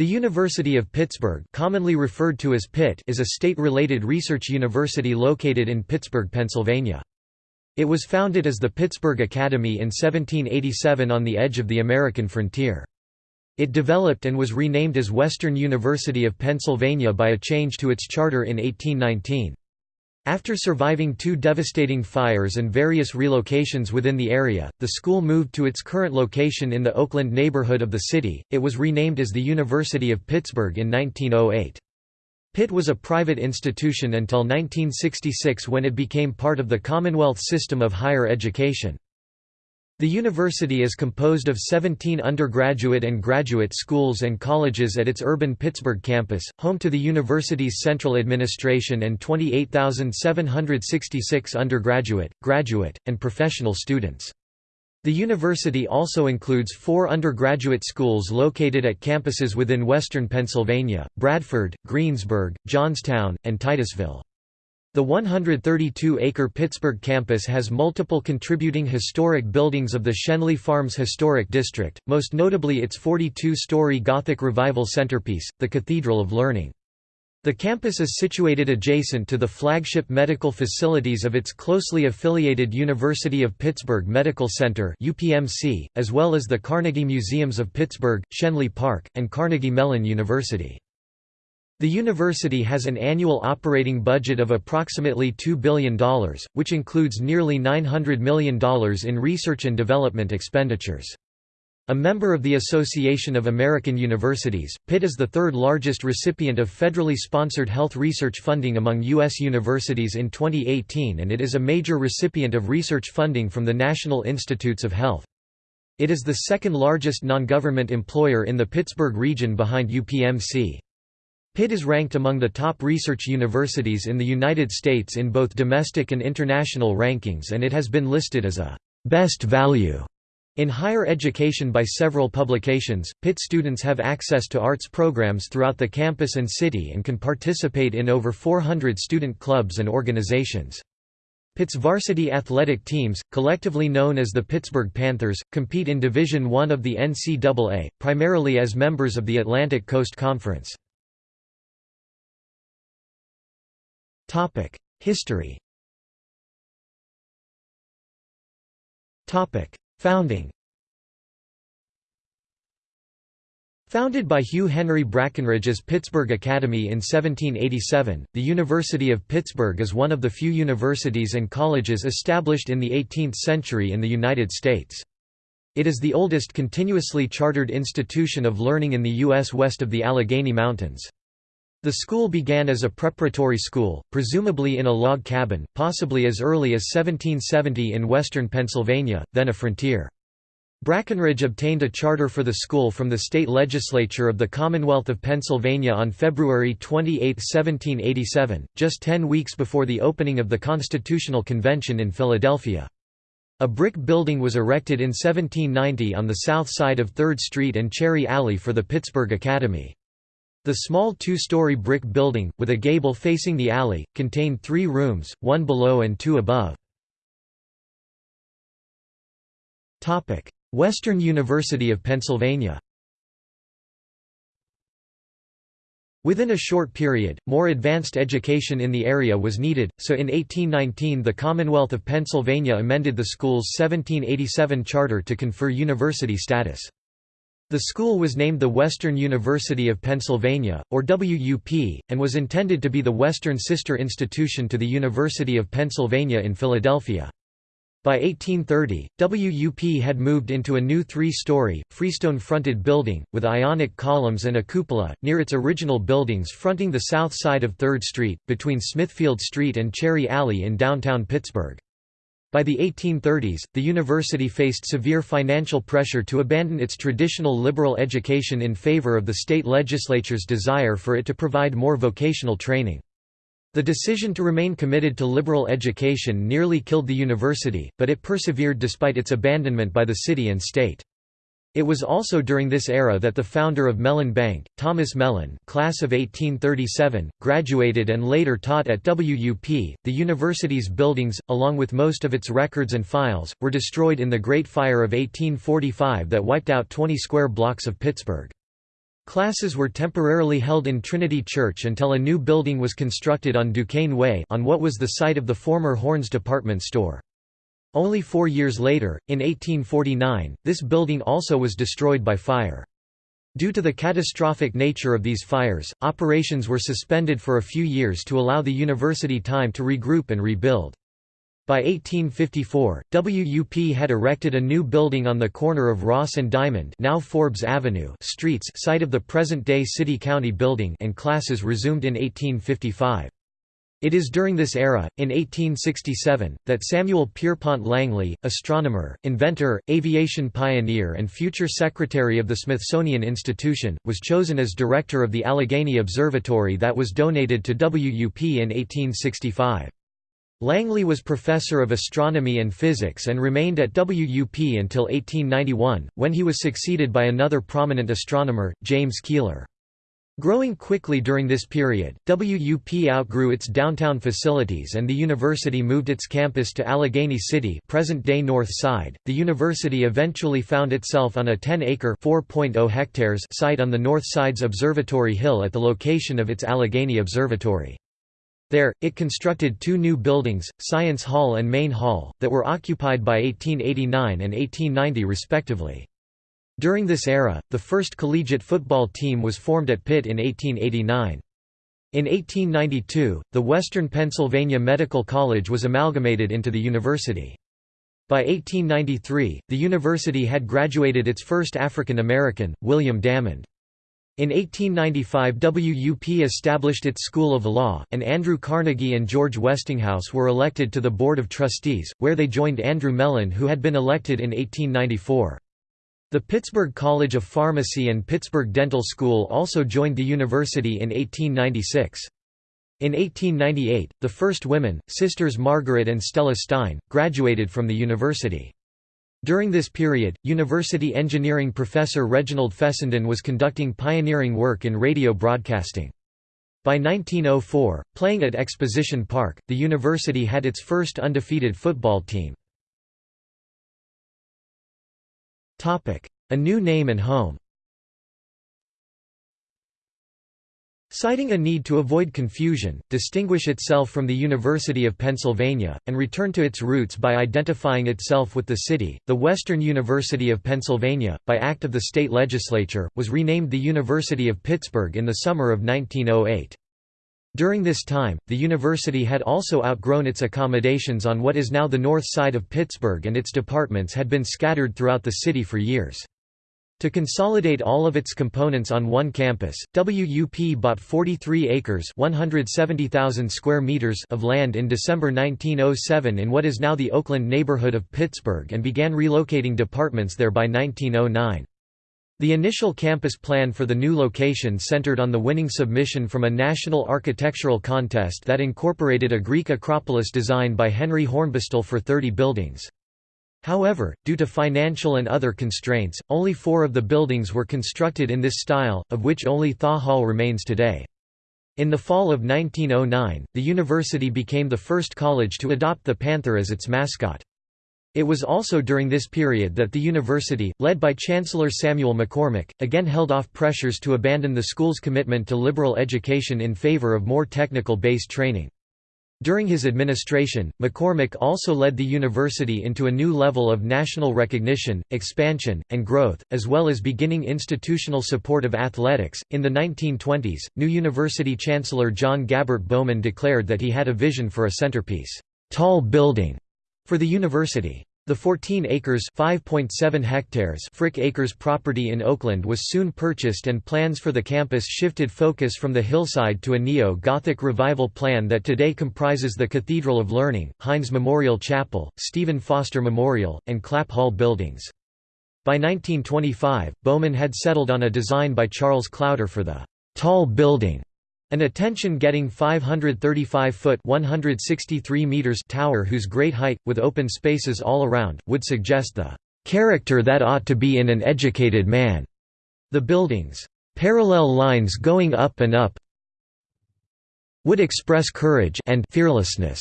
The University of Pittsburgh commonly referred to as Pitt is a state-related research university located in Pittsburgh, Pennsylvania. It was founded as the Pittsburgh Academy in 1787 on the edge of the American frontier. It developed and was renamed as Western University of Pennsylvania by a change to its charter in 1819. After surviving two devastating fires and various relocations within the area, the school moved to its current location in the Oakland neighborhood of the city. It was renamed as the University of Pittsburgh in 1908. Pitt was a private institution until 1966 when it became part of the Commonwealth system of higher education. The university is composed of 17 undergraduate and graduate schools and colleges at its urban Pittsburgh campus, home to the university's central administration and 28,766 undergraduate, graduate, and professional students. The university also includes four undergraduate schools located at campuses within western Pennsylvania, Bradford, Greensburg, Johnstown, and Titusville. The 132-acre Pittsburgh campus has multiple contributing historic buildings of the Schenley Farms Historic District, most notably its 42-story Gothic Revival centerpiece, the Cathedral of Learning. The campus is situated adjacent to the flagship medical facilities of its closely affiliated University of Pittsburgh Medical Center UPMC, as well as the Carnegie Museums of Pittsburgh, Schenley Park, and Carnegie Mellon University. The university has an annual operating budget of approximately $2 billion, which includes nearly $900 million in research and development expenditures. A member of the Association of American Universities, Pitt is the third largest recipient of federally sponsored health research funding among U.S. universities in 2018 and it is a major recipient of research funding from the National Institutes of Health. It is the second largest non-government employer in the Pittsburgh region behind UPMC. Pitt is ranked among the top research universities in the United States in both domestic and international rankings and it has been listed as a «best value» in higher education by several publications. Pitt students have access to arts programs throughout the campus and city and can participate in over 400 student clubs and organizations. Pitt's varsity athletic teams, collectively known as the Pittsburgh Panthers, compete in Division I of the NCAA, primarily as members of the Atlantic Coast Conference. History Topic: Founding Founded by Hugh Henry Brackenridge as Pittsburgh Academy in 1787, the University of Pittsburgh is one of the few universities and colleges established in the 18th century in the United States. It is the oldest continuously chartered institution of learning in the U.S. west of the Allegheny Mountains. The school began as a preparatory school, presumably in a log cabin, possibly as early as 1770 in western Pennsylvania, then a frontier. Brackenridge obtained a charter for the school from the state legislature of the Commonwealth of Pennsylvania on February 28, 1787, just ten weeks before the opening of the Constitutional Convention in Philadelphia. A brick building was erected in 1790 on the south side of 3rd Street and Cherry Alley for the Pittsburgh Academy. The small two-story brick building, with a gable facing the alley, contained three rooms, one below and two above. Western University of Pennsylvania Within a short period, more advanced education in the area was needed, so in 1819 the Commonwealth of Pennsylvania amended the school's 1787 charter to confer university status. The school was named the Western University of Pennsylvania, or WUP, and was intended to be the Western sister institution to the University of Pennsylvania in Philadelphia. By 1830, WUP had moved into a new three-story, freestone-fronted building, with ionic columns and a cupola, near its original buildings fronting the south side of 3rd Street, between Smithfield Street and Cherry Alley in downtown Pittsburgh. By the 1830s, the university faced severe financial pressure to abandon its traditional liberal education in favor of the state legislature's desire for it to provide more vocational training. The decision to remain committed to liberal education nearly killed the university, but it persevered despite its abandonment by the city and state. It was also during this era that the founder of Mellon Bank, Thomas Mellon class of 1837, graduated and later taught at WUP. The university's buildings, along with most of its records and files, were destroyed in the Great Fire of 1845 that wiped out 20 square blocks of Pittsburgh. Classes were temporarily held in Trinity Church until a new building was constructed on Duquesne Way on what was the site of the former Horne's department store. Only four years later, in 1849, this building also was destroyed by fire. Due to the catastrophic nature of these fires, operations were suspended for a few years to allow the university time to regroup and rebuild. By 1854, WUP had erected a new building on the corner of Ross and Diamond now Forbes Avenue streets site of the present-day City-County building and classes resumed in 1855. It is during this era, in 1867, that Samuel Pierpont Langley, astronomer, inventor, aviation pioneer and future secretary of the Smithsonian Institution, was chosen as director of the Allegheny Observatory that was donated to WUP in 1865. Langley was professor of astronomy and physics and remained at WUP until 1891, when he was succeeded by another prominent astronomer, James Keeler. Growing quickly during this period, WUP outgrew its downtown facilities and the university moved its campus to Allegheny City, present-day North Side. The university eventually found itself on a 10-acre (4.0 hectares) site on the North Side's Observatory Hill at the location of its Allegheny Observatory. There, it constructed two new buildings, Science Hall and Main Hall, that were occupied by 1889 and 1890 respectively. During this era, the first collegiate football team was formed at Pitt in 1889. In 1892, the Western Pennsylvania Medical College was amalgamated into the university. By 1893, the university had graduated its first African American, William Dammond. In 1895 WUP established its School of Law, and Andrew Carnegie and George Westinghouse were elected to the Board of Trustees, where they joined Andrew Mellon who had been elected in 1894. The Pittsburgh College of Pharmacy and Pittsburgh Dental School also joined the university in 1896. In 1898, the first women, Sisters Margaret and Stella Stein, graduated from the university. During this period, university engineering professor Reginald Fessenden was conducting pioneering work in radio broadcasting. By 1904, playing at Exposition Park, the university had its first undefeated football team. A new name and home Citing a need to avoid confusion, distinguish itself from the University of Pennsylvania, and return to its roots by identifying itself with the city, the Western University of Pennsylvania, by act of the state legislature, was renamed the University of Pittsburgh in the summer of 1908. During this time, the university had also outgrown its accommodations on what is now the north side of Pittsburgh and its departments had been scattered throughout the city for years. To consolidate all of its components on one campus, WUP bought 43 acres square meters of land in December 1907 in what is now the Oakland neighborhood of Pittsburgh and began relocating departments there by 1909. The initial campus plan for the new location centered on the winning submission from a national architectural contest that incorporated a Greek Acropolis design by Henry Hornbostel for 30 buildings. However, due to financial and other constraints, only four of the buildings were constructed in this style, of which only Thaw Hall remains today. In the fall of 1909, the university became the first college to adopt the panther as its mascot. It was also during this period that the university, led by Chancellor Samuel McCormick, again held off pressures to abandon the school's commitment to liberal education in favor of more technical-based training. During his administration, McCormick also led the university into a new level of national recognition, expansion, and growth, as well as beginning institutional support of athletics. In the 1920s, new university chancellor John Gabbert Bowman declared that he had a vision for a centerpiece, tall building for the university. The 14 acres (5.7 hectares) Frick Acres property in Oakland was soon purchased and plans for the campus shifted focus from the hillside to a neo-Gothic revival plan that today comprises the Cathedral of Learning, Heinz Memorial Chapel, Stephen Foster Memorial, and Clapp Hall buildings. By 1925, Bowman had settled on a design by Charles Klauder for the «tall building» An attention-getting 535-foot (163 meters) tower whose great height, with open spaces all around, would suggest the "...character that ought to be in an educated man." The building's "...parallel lines going up and up would express courage and fearlessness."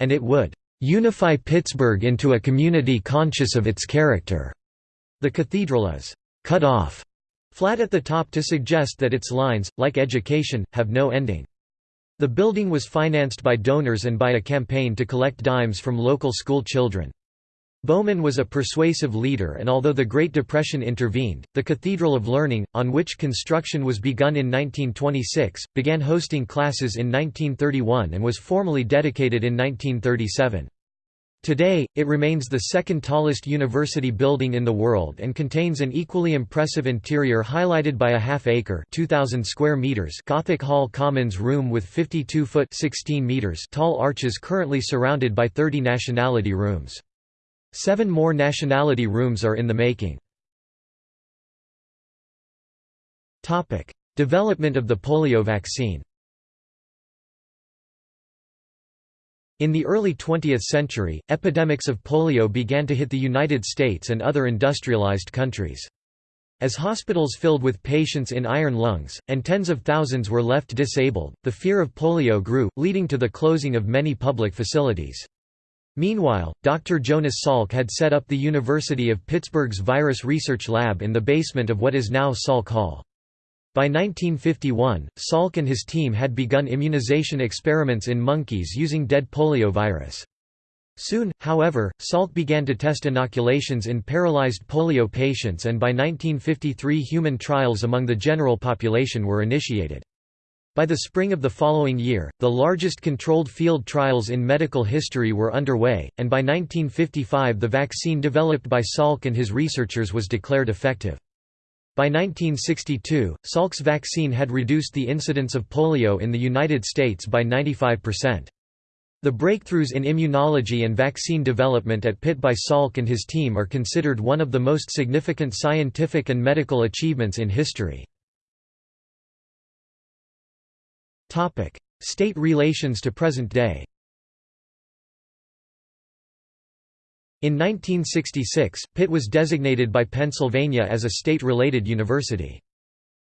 And it would "...unify Pittsburgh into a community conscious of its character." The cathedral is "...cut off." Flat at the top to suggest that its lines, like education, have no ending. The building was financed by donors and by a campaign to collect dimes from local school children. Bowman was a persuasive leader and although the Great Depression intervened, the Cathedral of Learning, on which construction was begun in 1926, began hosting classes in 1931 and was formally dedicated in 1937. Today, it remains the second tallest university building in the world and contains an equally impressive interior highlighted by a half-acre Gothic Hall Commons room with 52-foot tall arches currently surrounded by 30 nationality rooms. Seven more nationality rooms are in the making. Development of the polio vaccine In the early 20th century, epidemics of polio began to hit the United States and other industrialized countries. As hospitals filled with patients in iron lungs, and tens of thousands were left disabled, the fear of polio grew, leading to the closing of many public facilities. Meanwhile, Dr. Jonas Salk had set up the University of Pittsburgh's Virus Research Lab in the basement of what is now Salk Hall. By 1951, Salk and his team had begun immunization experiments in monkeys using dead polio virus. Soon, however, Salk began to test inoculations in paralyzed polio patients and by 1953 human trials among the general population were initiated. By the spring of the following year, the largest controlled field trials in medical history were underway, and by 1955 the vaccine developed by Salk and his researchers was declared effective. By 1962, Salk's vaccine had reduced the incidence of polio in the United States by 95%. The breakthroughs in immunology and vaccine development at Pitt by Salk and his team are considered one of the most significant scientific and medical achievements in history. State relations to present day. In 1966, Pitt was designated by Pennsylvania as a state-related university.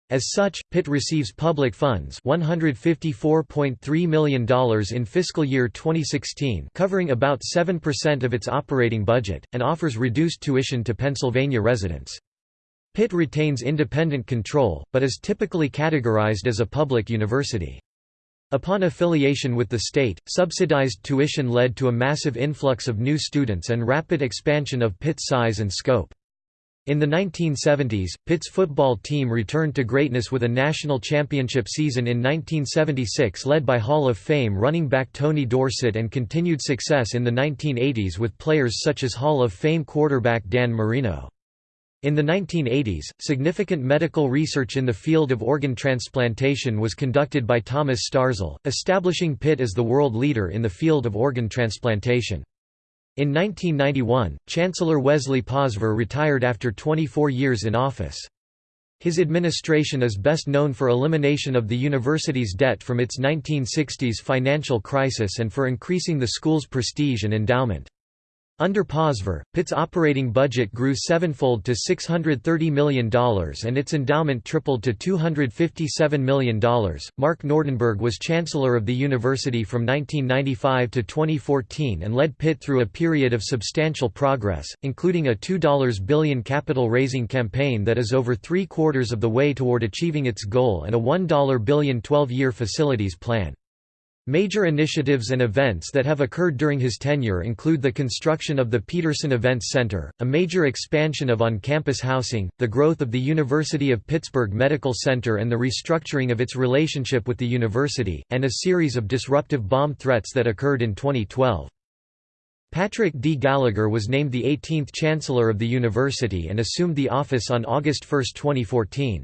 As such, Pitt receives public funds $154.3 million in fiscal year 2016 covering about 7% of its operating budget, and offers reduced tuition to Pennsylvania residents. Pitt retains independent control, but is typically categorized as a public university. Upon affiliation with the state, subsidized tuition led to a massive influx of new students and rapid expansion of Pitt's size and scope. In the 1970s, Pitt's football team returned to greatness with a national championship season in 1976 led by Hall of Fame running back Tony Dorsett and continued success in the 1980s with players such as Hall of Fame quarterback Dan Marino. In the 1980s, significant medical research in the field of organ transplantation was conducted by Thomas Starzl, establishing Pitt as the world leader in the field of organ transplantation. In 1991, Chancellor Wesley Posvar retired after 24 years in office. His administration is best known for elimination of the university's debt from its 1960s financial crisis and for increasing the school's prestige and endowment. Under Posvar, Pitt's operating budget grew sevenfold to $630 million and its endowment tripled to $257 million. Mark Nordenberg was Chancellor of the university from 1995 to 2014 and led Pitt through a period of substantial progress, including a $2 billion capital raising campaign that is over three quarters of the way toward achieving its goal and a $1 billion 12 year facilities plan. Major initiatives and events that have occurred during his tenure include the construction of the Peterson Events Center, a major expansion of on-campus housing, the growth of the University of Pittsburgh Medical Center and the restructuring of its relationship with the university, and a series of disruptive bomb threats that occurred in 2012. Patrick D. Gallagher was named the 18th Chancellor of the university and assumed the office on August 1, 2014.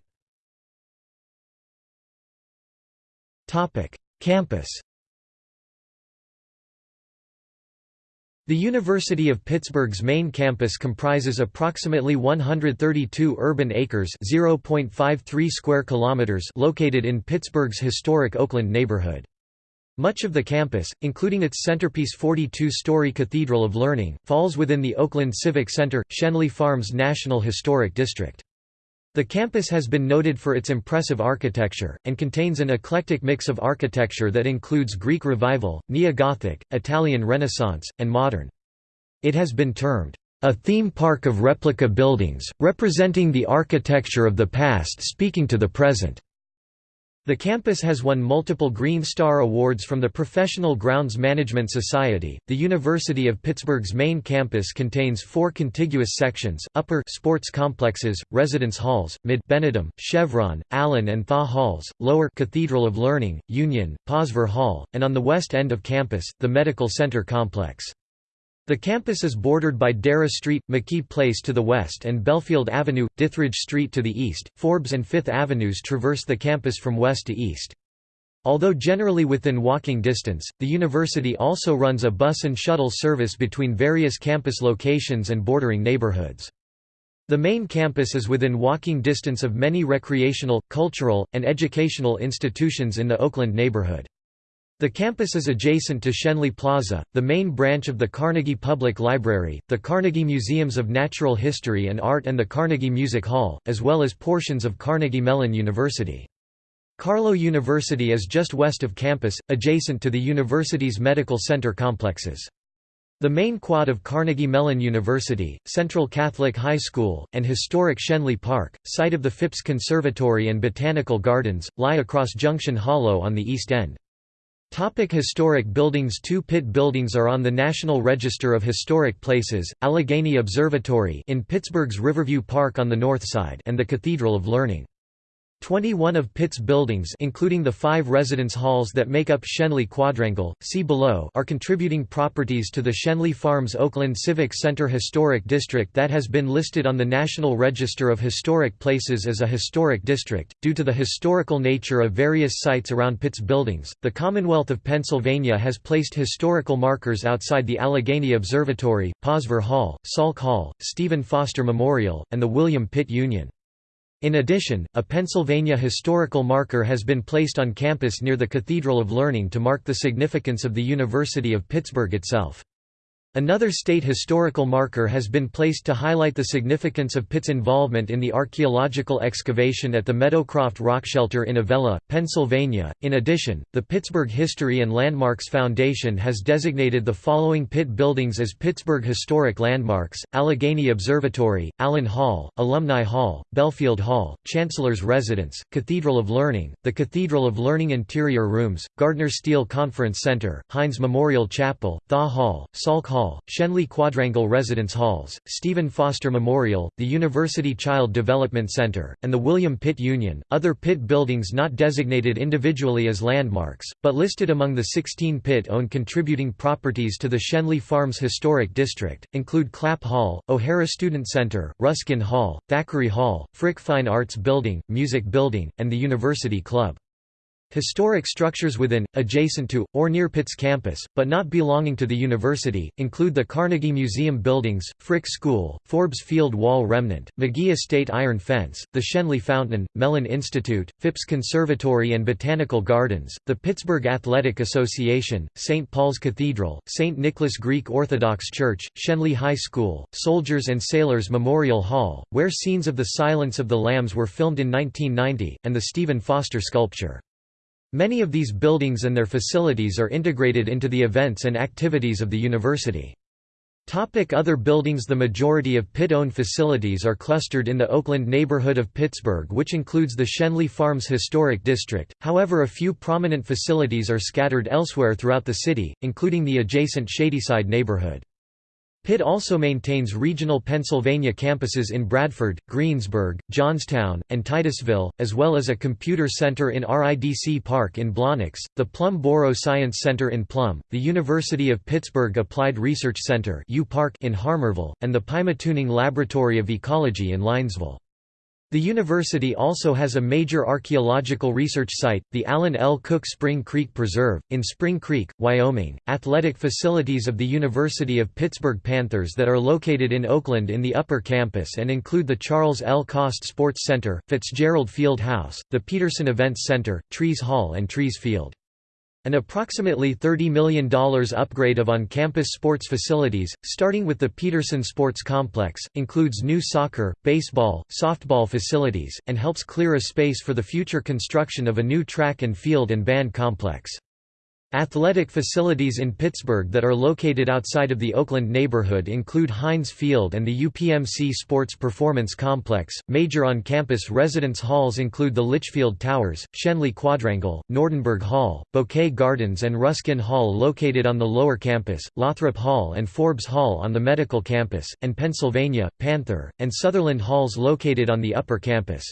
Campus The University of Pittsburgh's main campus comprises approximately 132 urban acres (0.53 square kilometers) located in Pittsburgh's historic Oakland neighborhood. Much of the campus, including its centerpiece 42-story Cathedral of Learning, falls within the Oakland Civic Center, Schenley Farms National Historic District. The campus has been noted for its impressive architecture, and contains an eclectic mix of architecture that includes Greek Revival, Neo-Gothic, Italian Renaissance, and modern. It has been termed, a theme park of replica buildings, representing the architecture of the past speaking to the present. The campus has won multiple Green Star Awards from the Professional Grounds Management Society. The University of Pittsburgh's main campus contains four contiguous sections: Upper Sports Complexes, Residence Halls, Mid Benedum, Chevron, Allen and Thaw Halls, Lower Cathedral of Learning, Union, Posvar Hall, and on the west end of campus, the Medical Center Complex. The campus is bordered by Darragh Street, McKee Place to the west and Bellefield Avenue, Dithridge Street to the east. Forbes and Fifth Avenues traverse the campus from west to east. Although generally within walking distance, the university also runs a bus and shuttle service between various campus locations and bordering neighborhoods. The main campus is within walking distance of many recreational, cultural, and educational institutions in the Oakland neighborhood. The campus is adjacent to Schenley Plaza, the main branch of the Carnegie Public Library, the Carnegie Museums of Natural History and Art and the Carnegie Music Hall, as well as portions of Carnegie Mellon University. Carlow University is just west of campus, adjacent to the university's medical center complexes. The main quad of Carnegie Mellon University, Central Catholic High School, and historic Schenley Park, site of the Phipps Conservatory and Botanical Gardens, lie across Junction Hollow on the east end. Topic historic buildings Two Pitt buildings are on the National Register of Historic Places, Allegheny Observatory in Pittsburgh's Riverview Park on the north side and the Cathedral of Learning. 21 of Pitt's buildings including the five residence halls that make up Schenley Quadrangle, see below are contributing properties to the Schenley Farms Oakland Civic Center Historic District that has been listed on the National Register of Historic Places as a historic district. Due to the historical nature of various sites around Pitt's buildings, the Commonwealth of Pennsylvania has placed historical markers outside the Allegheny Observatory, Posvar Hall, Salk Hall, Stephen Foster Memorial, and the William Pitt Union. In addition, a Pennsylvania historical marker has been placed on campus near the Cathedral of Learning to mark the significance of the University of Pittsburgh itself. Another state historical marker has been placed to highlight the significance of Pitt's involvement in the archaeological excavation at the Meadowcroft Rock Shelter in Avella, Pennsylvania. In addition, the Pittsburgh History and Landmarks Foundation has designated the following Pitt buildings as Pittsburgh Historic Landmarks Allegheny Observatory, Allen Hall, Alumni Hall, Bellefield Hall, Chancellor's Residence, Cathedral of Learning, the Cathedral of Learning Interior Rooms, Gardner Steel Conference Center, Heinz Memorial Chapel, Thaw Hall, Salk Hall. Hall, Schenley Quadrangle Residence Halls, Stephen Foster Memorial, the University Child Development Center, and the William Pitt Union. Other Pitt buildings not designated individually as landmarks, but listed among the 16 Pitt owned contributing properties to the Schenley Farms Historic District, include Clapp Hall, O'Hara Student Center, Ruskin Hall, Thackeray Hall, Frick Fine Arts Building, Music Building, and the University Club. Historic structures within, adjacent to, or near Pitt's campus, but not belonging to the university, include the Carnegie Museum buildings, Frick School, Forbes Field Wall Remnant, McGee Estate Iron Fence, the Schenley Fountain, Mellon Institute, Phipps Conservatory and Botanical Gardens, the Pittsburgh Athletic Association, St. Paul's Cathedral, St. Nicholas Greek Orthodox Church, Schenley High School, Soldiers and Sailors Memorial Hall, where scenes of the Silence of the Lambs were filmed in 1990, and the Stephen Foster sculpture. Many of these buildings and their facilities are integrated into the events and activities of the university. Topic other buildings The majority of Pitt-owned facilities are clustered in the Oakland neighborhood of Pittsburgh which includes the Schenley Farms Historic District, however a few prominent facilities are scattered elsewhere throughout the city, including the adjacent Shadyside neighborhood. Pitt also maintains regional Pennsylvania campuses in Bradford, Greensburg, Johnstown, and Titusville, as well as a computer center in RIDC Park in Blawnox, the Plum Borough Science Center in Plum, the University of Pittsburgh Applied Research Center in Harmarville, and the Pymatuning Laboratory of Ecology in Linesville. The university also has a major archaeological research site, the Allen L. Cook Spring Creek Preserve, in Spring Creek, Wyoming. Athletic facilities of the University of Pittsburgh Panthers that are located in Oakland in the upper campus and include the Charles L. Cost Sports Center, Fitzgerald Field House, the Peterson Events Center, Trees Hall, and Trees Field. An approximately $30 million upgrade of on-campus sports facilities, starting with the Peterson Sports Complex, includes new soccer, baseball, softball facilities, and helps clear a space for the future construction of a new track and field and band complex. Athletic facilities in Pittsburgh that are located outside of the Oakland neighborhood include Heinz Field and the UPMC Sports Performance Complex. Major on campus residence halls include the Litchfield Towers, Schenley Quadrangle, Nordenberg Hall, Bouquet Gardens, and Ruskin Hall located on the lower campus, Lothrop Hall and Forbes Hall on the medical campus, and Pennsylvania, Panther, and Sutherland Halls located on the upper campus.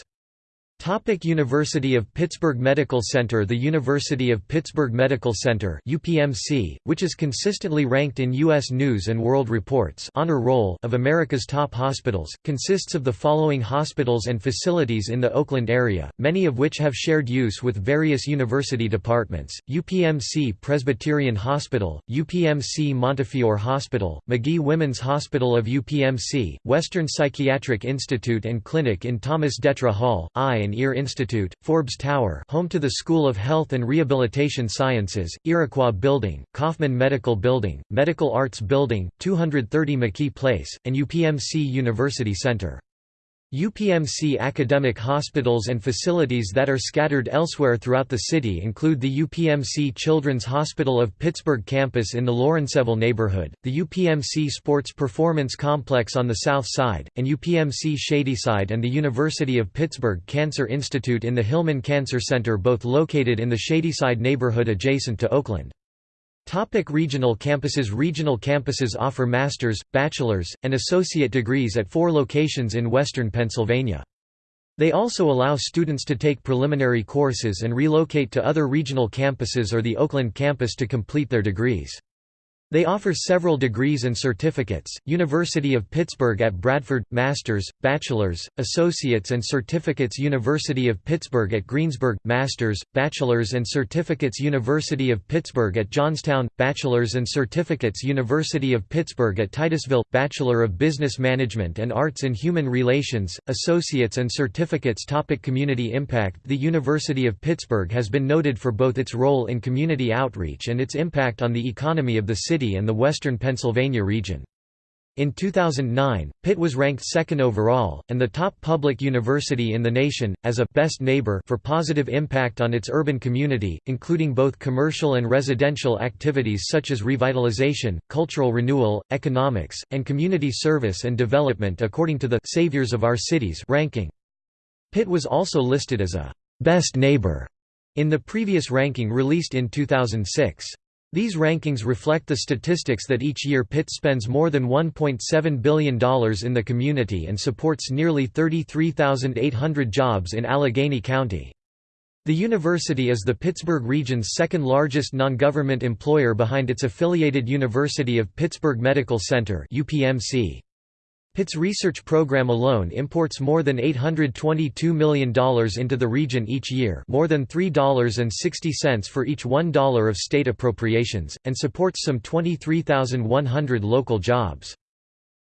Topic University of Pittsburgh Medical Center The University of Pittsburgh Medical Center UPMC, which is consistently ranked in U.S. News & World Report's honor roll of America's top hospitals, consists of the following hospitals and facilities in the Oakland area, many of which have shared use with various university departments, UPMC Presbyterian Hospital, UPMC Montefiore Hospital, Magee Women's Hospital of UPMC, Western Psychiatric Institute and Clinic in Thomas Detre Hall, Eye and Ear Institute, Forbes Tower home to the School of Health and Rehabilitation Sciences, Iroquois Building, Kaufman Medical Building, Medical Arts Building, 230 McKee Place, and UPMC University Center. UPMC academic hospitals and facilities that are scattered elsewhere throughout the city include the UPMC Children's Hospital of Pittsburgh campus in the Lawrenceville neighborhood, the UPMC Sports Performance Complex on the south side, and UPMC Shadyside and the University of Pittsburgh Cancer Institute in the Hillman Cancer Center both located in the Shadyside neighborhood adjacent to Oakland. Topic regional campuses Regional campuses offer master's, bachelor's, and associate degrees at four locations in western Pennsylvania. They also allow students to take preliminary courses and relocate to other regional campuses or the Oakland campus to complete their degrees. They offer several degrees and certificates, University of Pittsburgh at Bradford, Master's, Bachelor's, Associates and Certificates University of Pittsburgh at Greensburg, Master's, Bachelor's and Certificates University of Pittsburgh at Johnstown, Bachelor's and Certificates University of Pittsburgh at Titusville, Bachelor of Business Management and Arts in Human Relations, Associates and Certificates Topic Community impact The University of Pittsburgh has been noted for both its role in community outreach and its impact on the economy of the city and the western Pennsylvania region. In 2009, Pitt was ranked second overall, and the top public university in the nation, as a «best neighbor» for positive impact on its urban community, including both commercial and residential activities such as revitalization, cultural renewal, economics, and community service and development according to the «Saviors of Our Cities» ranking. Pitt was also listed as a «best neighbor» in the previous ranking released in 2006. These rankings reflect the statistics that each year Pitt spends more than $1.7 billion in the community and supports nearly 33,800 jobs in Allegheny County. The university is the Pittsburgh region's second largest non-government employer behind its affiliated University of Pittsburgh Medical Center UPMC. Pitt's research program alone imports more than $822 million into the region each year more than $3.60 for each $1 of state appropriations, and supports some 23,100 local jobs.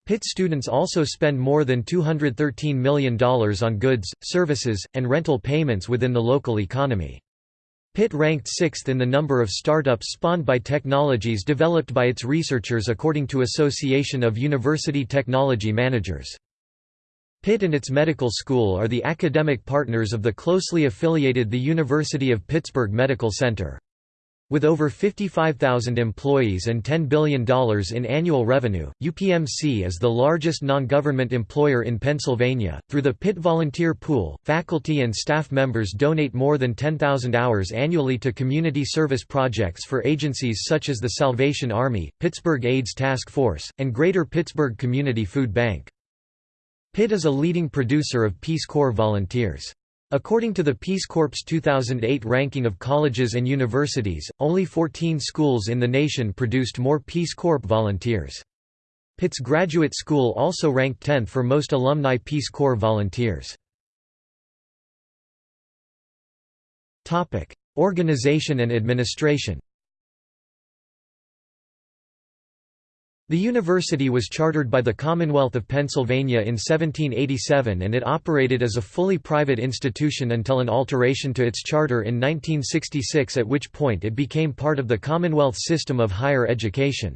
Pitt students also spend more than $213 million on goods, services, and rental payments within the local economy. Pitt ranked sixth in the number of startups spawned by technologies developed by its researchers according to Association of University Technology Managers. Pitt and its medical school are the academic partners of the closely affiliated the University of Pittsburgh Medical Center. With over 55,000 employees and $10 billion in annual revenue, UPMC is the largest non-government employer in Pennsylvania. Through the Pitt Volunteer Pool, faculty and staff members donate more than 10,000 hours annually to community service projects for agencies such as the Salvation Army, Pittsburgh AIDS Task Force, and Greater Pittsburgh Community Food Bank. Pitt is a leading producer of Peace Corps volunteers. According to the Peace Corps' 2008 ranking of colleges and universities, only 14 schools in the nation produced more Peace Corps volunteers. Pitt's Graduate School also ranked 10th for most alumni Peace Corps volunteers. Organization and administration The university was chartered by the Commonwealth of Pennsylvania in 1787 and it operated as a fully private institution until an alteration to its charter in 1966 at which point it became part of the Commonwealth system of higher education.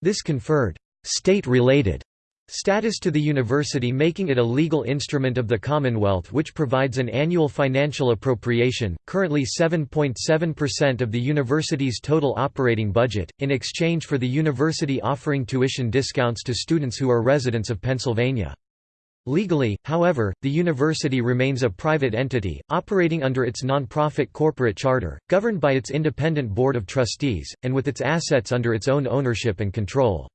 This conferred, "'state-related' Status to the university making it a legal instrument of the Commonwealth which provides an annual financial appropriation, currently 7.7% of the university's total operating budget, in exchange for the university offering tuition discounts to students who are residents of Pennsylvania. Legally, however, the university remains a private entity, operating under its non-profit corporate charter, governed by its independent board of trustees, and with its assets under its own ownership and control.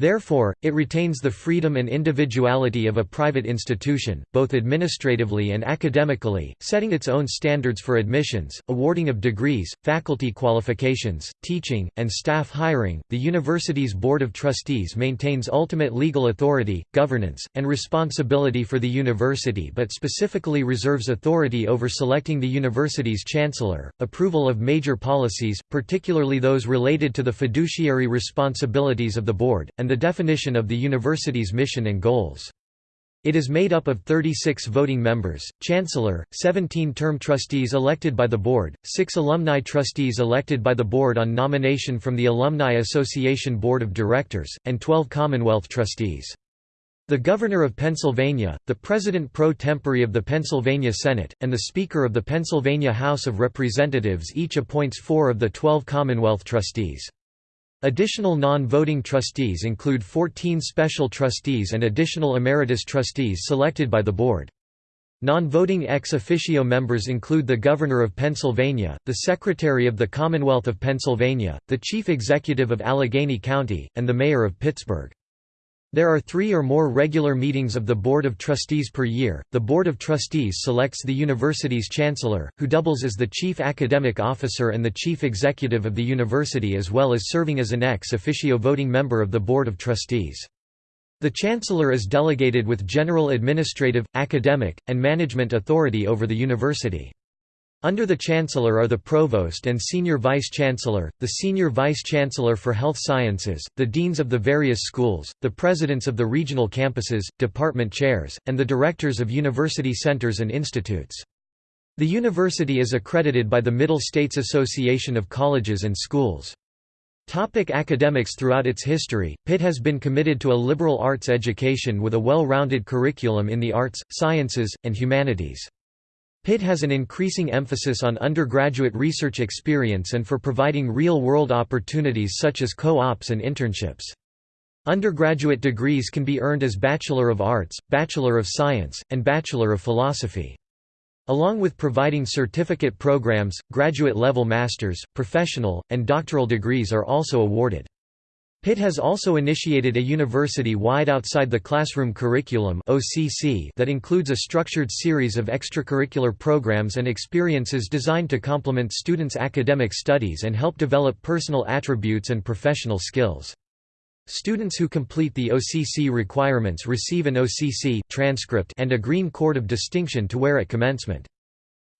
Therefore, it retains the freedom and individuality of a private institution, both administratively and academically, setting its own standards for admissions, awarding of degrees, faculty qualifications, teaching, and staff hiring. The university's Board of Trustees maintains ultimate legal authority, governance, and responsibility for the university but specifically reserves authority over selecting the university's chancellor, approval of major policies, particularly those related to the fiduciary responsibilities of the board, and the definition of the university's mission and goals. It is made up of 36 voting members, chancellor, 17 term trustees elected by the board, 6 alumni trustees elected by the board on nomination from the Alumni Association Board of Directors, and 12 Commonwealth trustees. The Governor of Pennsylvania, the President pro tempore of the Pennsylvania Senate, and the Speaker of the Pennsylvania House of Representatives each appoints four of the 12 Commonwealth trustees. Additional non-voting trustees include 14 special trustees and additional emeritus trustees selected by the board. Non-voting ex officio members include the Governor of Pennsylvania, the Secretary of the Commonwealth of Pennsylvania, the Chief Executive of Allegheny County, and the Mayor of Pittsburgh. There are three or more regular meetings of the Board of Trustees per year. The Board of Trustees selects the university's chancellor, who doubles as the chief academic officer and the chief executive of the university as well as serving as an ex officio voting member of the Board of Trustees. The chancellor is delegated with general administrative, academic, and management authority over the university. Under the Chancellor are the Provost and Senior Vice-Chancellor, the Senior Vice-Chancellor for Health Sciences, the Deans of the various schools, the Presidents of the regional campuses, department chairs, and the Directors of university centers and institutes. The university is accredited by the Middle States Association of Colleges and Schools. Topic academics Throughout its history, Pitt has been committed to a liberal arts education with a well-rounded curriculum in the arts, sciences, and humanities. Pitt has an increasing emphasis on undergraduate research experience and for providing real-world opportunities such as co-ops and internships. Undergraduate degrees can be earned as Bachelor of Arts, Bachelor of Science, and Bachelor of Philosophy. Along with providing certificate programs, graduate-level master's, professional, and doctoral degrees are also awarded. Pitt has also initiated a university-wide outside-the-classroom curriculum that includes a structured series of extracurricular programs and experiences designed to complement students' academic studies and help develop personal attributes and professional skills. Students who complete the OCC requirements receive an OCC transcript and a Green Cord of Distinction to wear at commencement.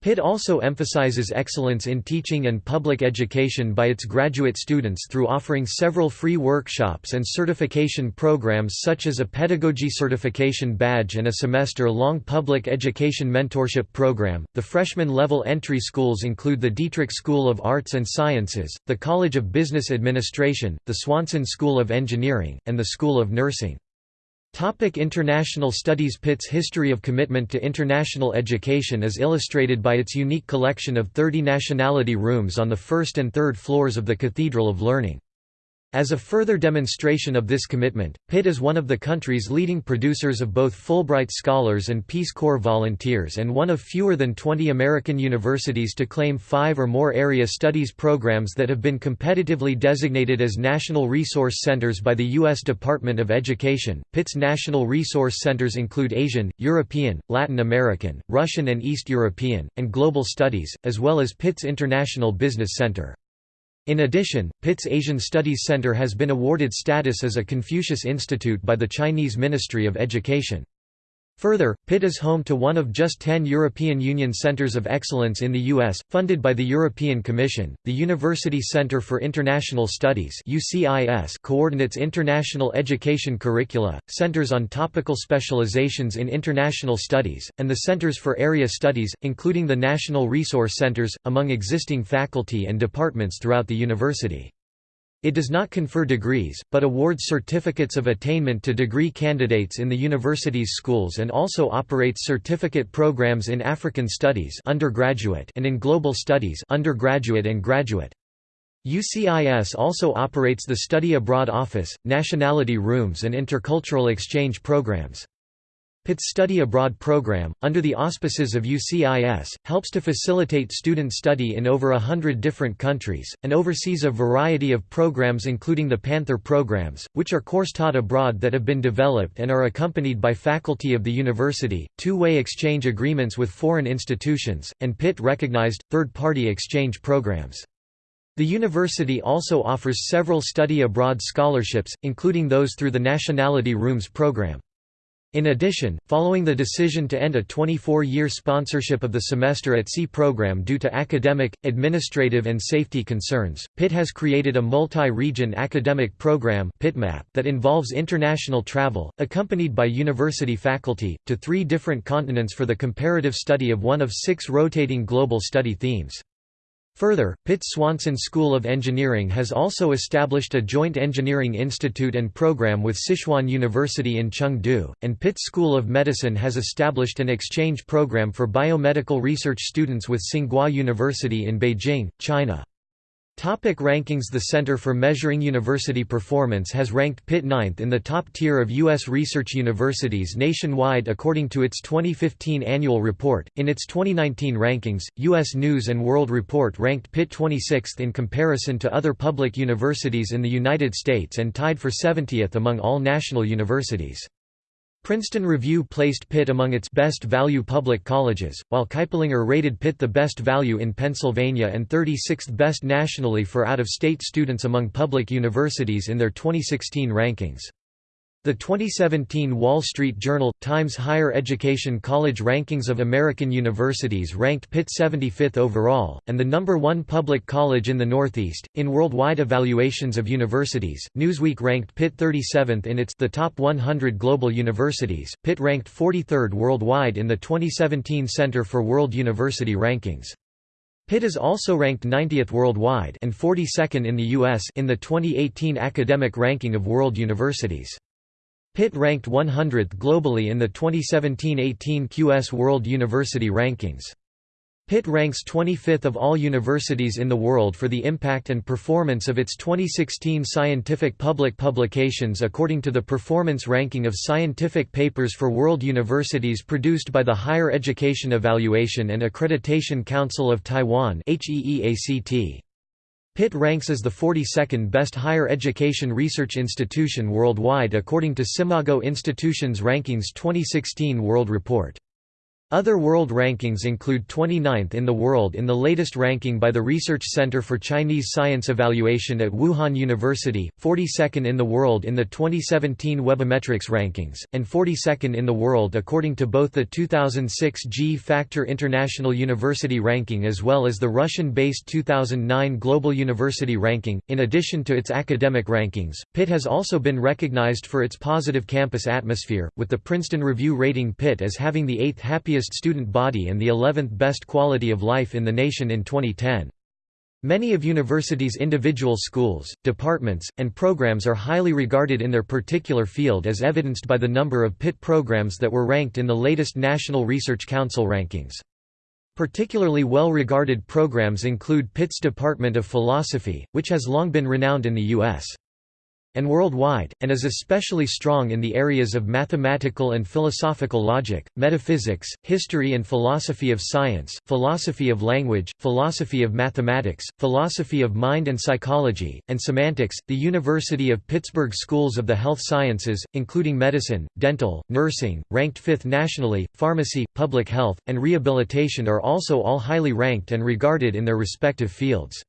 Pitt also emphasizes excellence in teaching and public education by its graduate students through offering several free workshops and certification programs such as a pedagogy certification badge and a semester-long public education mentorship program. The freshman level entry schools include the Dietrich School of Arts and Sciences, the College of Business Administration, the Swanson School of Engineering, and the School of Nursing. Topic international studies Pitt's history of commitment to international education is illustrated by its unique collection of 30 nationality rooms on the first and third floors of the Cathedral of Learning. As a further demonstration of this commitment, Pitt is one of the country's leading producers of both Fulbright scholars and Peace Corps volunteers and one of fewer than 20 American universities to claim five or more area studies programs that have been competitively designated as National Resource Centers by the U.S. Department of Education. Pitt's National Resource Centers include Asian, European, Latin American, Russian and East European, and Global Studies, as well as Pitt's International Business Center. In addition, Pitt's Asian Studies Center has been awarded status as a Confucius Institute by the Chinese Ministry of Education. Further, Pitt is home to one of just 10 European Union Centers of Excellence in the U.S., funded by the European Commission. The University Center for International Studies (UCIS) coordinates international education curricula, centers on topical specializations in international studies, and the Centers for Area Studies, including the National Resource Centers, among existing faculty and departments throughout the university. It does not confer degrees, but awards certificates of attainment to degree candidates in the university's schools and also operates certificate programs in African Studies undergraduate and in Global Studies undergraduate and graduate. UCIS also operates the Study Abroad Office, Nationality Rooms and Intercultural Exchange programs. Pitt's Study Abroad program, under the auspices of UCIS, helps to facilitate student study in over a hundred different countries, and oversees a variety of programs including the Panther programs, which are course taught abroad that have been developed and are accompanied by faculty of the university, two-way exchange agreements with foreign institutions, and Pitt-recognized, third-party exchange programs. The university also offers several study abroad scholarships, including those through the Nationality Rooms program. In addition, following the decision to end a 24-year sponsorship of the Semester at Sea program due to academic, administrative and safety concerns, Pitt has created a multi-region academic program that involves international travel, accompanied by university faculty, to three different continents for the comparative study of one of six rotating global study themes. Further, Pitt Swanson School of Engineering has also established a joint engineering institute and program with Sichuan University in Chengdu, and Pitt School of Medicine has established an exchange program for biomedical research students with Tsinghua University in Beijing, China. Topic rankings The Center for Measuring University Performance has ranked Pitt ninth in the top tier of U.S. research universities nationwide according to its 2015 annual report. In its 2019 rankings, U.S. News & World Report ranked Pitt 26th in comparison to other public universities in the United States and tied for 70th among all national universities. Princeton Review placed Pitt among its best value public colleges, while Kiplinger rated Pitt the best value in Pennsylvania and 36th best nationally for out-of-state students among public universities in their 2016 rankings. The 2017 Wall Street Journal – Times Higher Education College Rankings of American Universities ranked Pitt 75th overall, and the number one public college in the Northeast. In worldwide evaluations of universities, Newsweek ranked Pitt 37th in its The Top 100 Global Universities. Pitt ranked 43rd worldwide in the 2017 Center for World University Rankings. Pitt is also ranked 90th worldwide and 42nd in the U.S. in the 2018 Academic Ranking of World Universities. Pitt ranked 100th globally in the 2017–18 QS World University Rankings. Pitt ranks 25th of all universities in the world for the impact and performance of its 2016 scientific public publications according to the Performance Ranking of Scientific Papers for World Universities produced by the Higher Education Evaluation and Accreditation Council of Taiwan HEEACT. Pitt ranks as the 42nd best higher education research institution worldwide according to SCImago Institutions Rankings 2016 World Report. Other world rankings include 29th in the world in the latest ranking by the Research Center for Chinese Science Evaluation at Wuhan University, 42nd in the world in the 2017 Webometrics rankings, and 42nd in the world according to both the 2006 G-Factor International University ranking as well as the Russian-based 2009 Global University ranking. In addition to its academic rankings, Pitt has also been recognized for its positive campus atmosphere, with the Princeton Review rating Pitt as having the eighth happiest student body and the 11th best quality of life in the nation in 2010. Many of universities' individual schools, departments, and programs are highly regarded in their particular field as evidenced by the number of Pitt programs that were ranked in the latest National Research Council rankings. Particularly well-regarded programs include Pitt's Department of Philosophy, which has long been renowned in the U.S and worldwide, and is especially strong in the areas of mathematical and philosophical logic, metaphysics, history and philosophy of science, philosophy of language, philosophy of mathematics, philosophy of mind and psychology, and semantics. The University of Pittsburgh Schools of the Health Sciences, including medicine, dental, nursing, ranked fifth nationally, pharmacy, public health, and rehabilitation are also all highly ranked and regarded in their respective fields.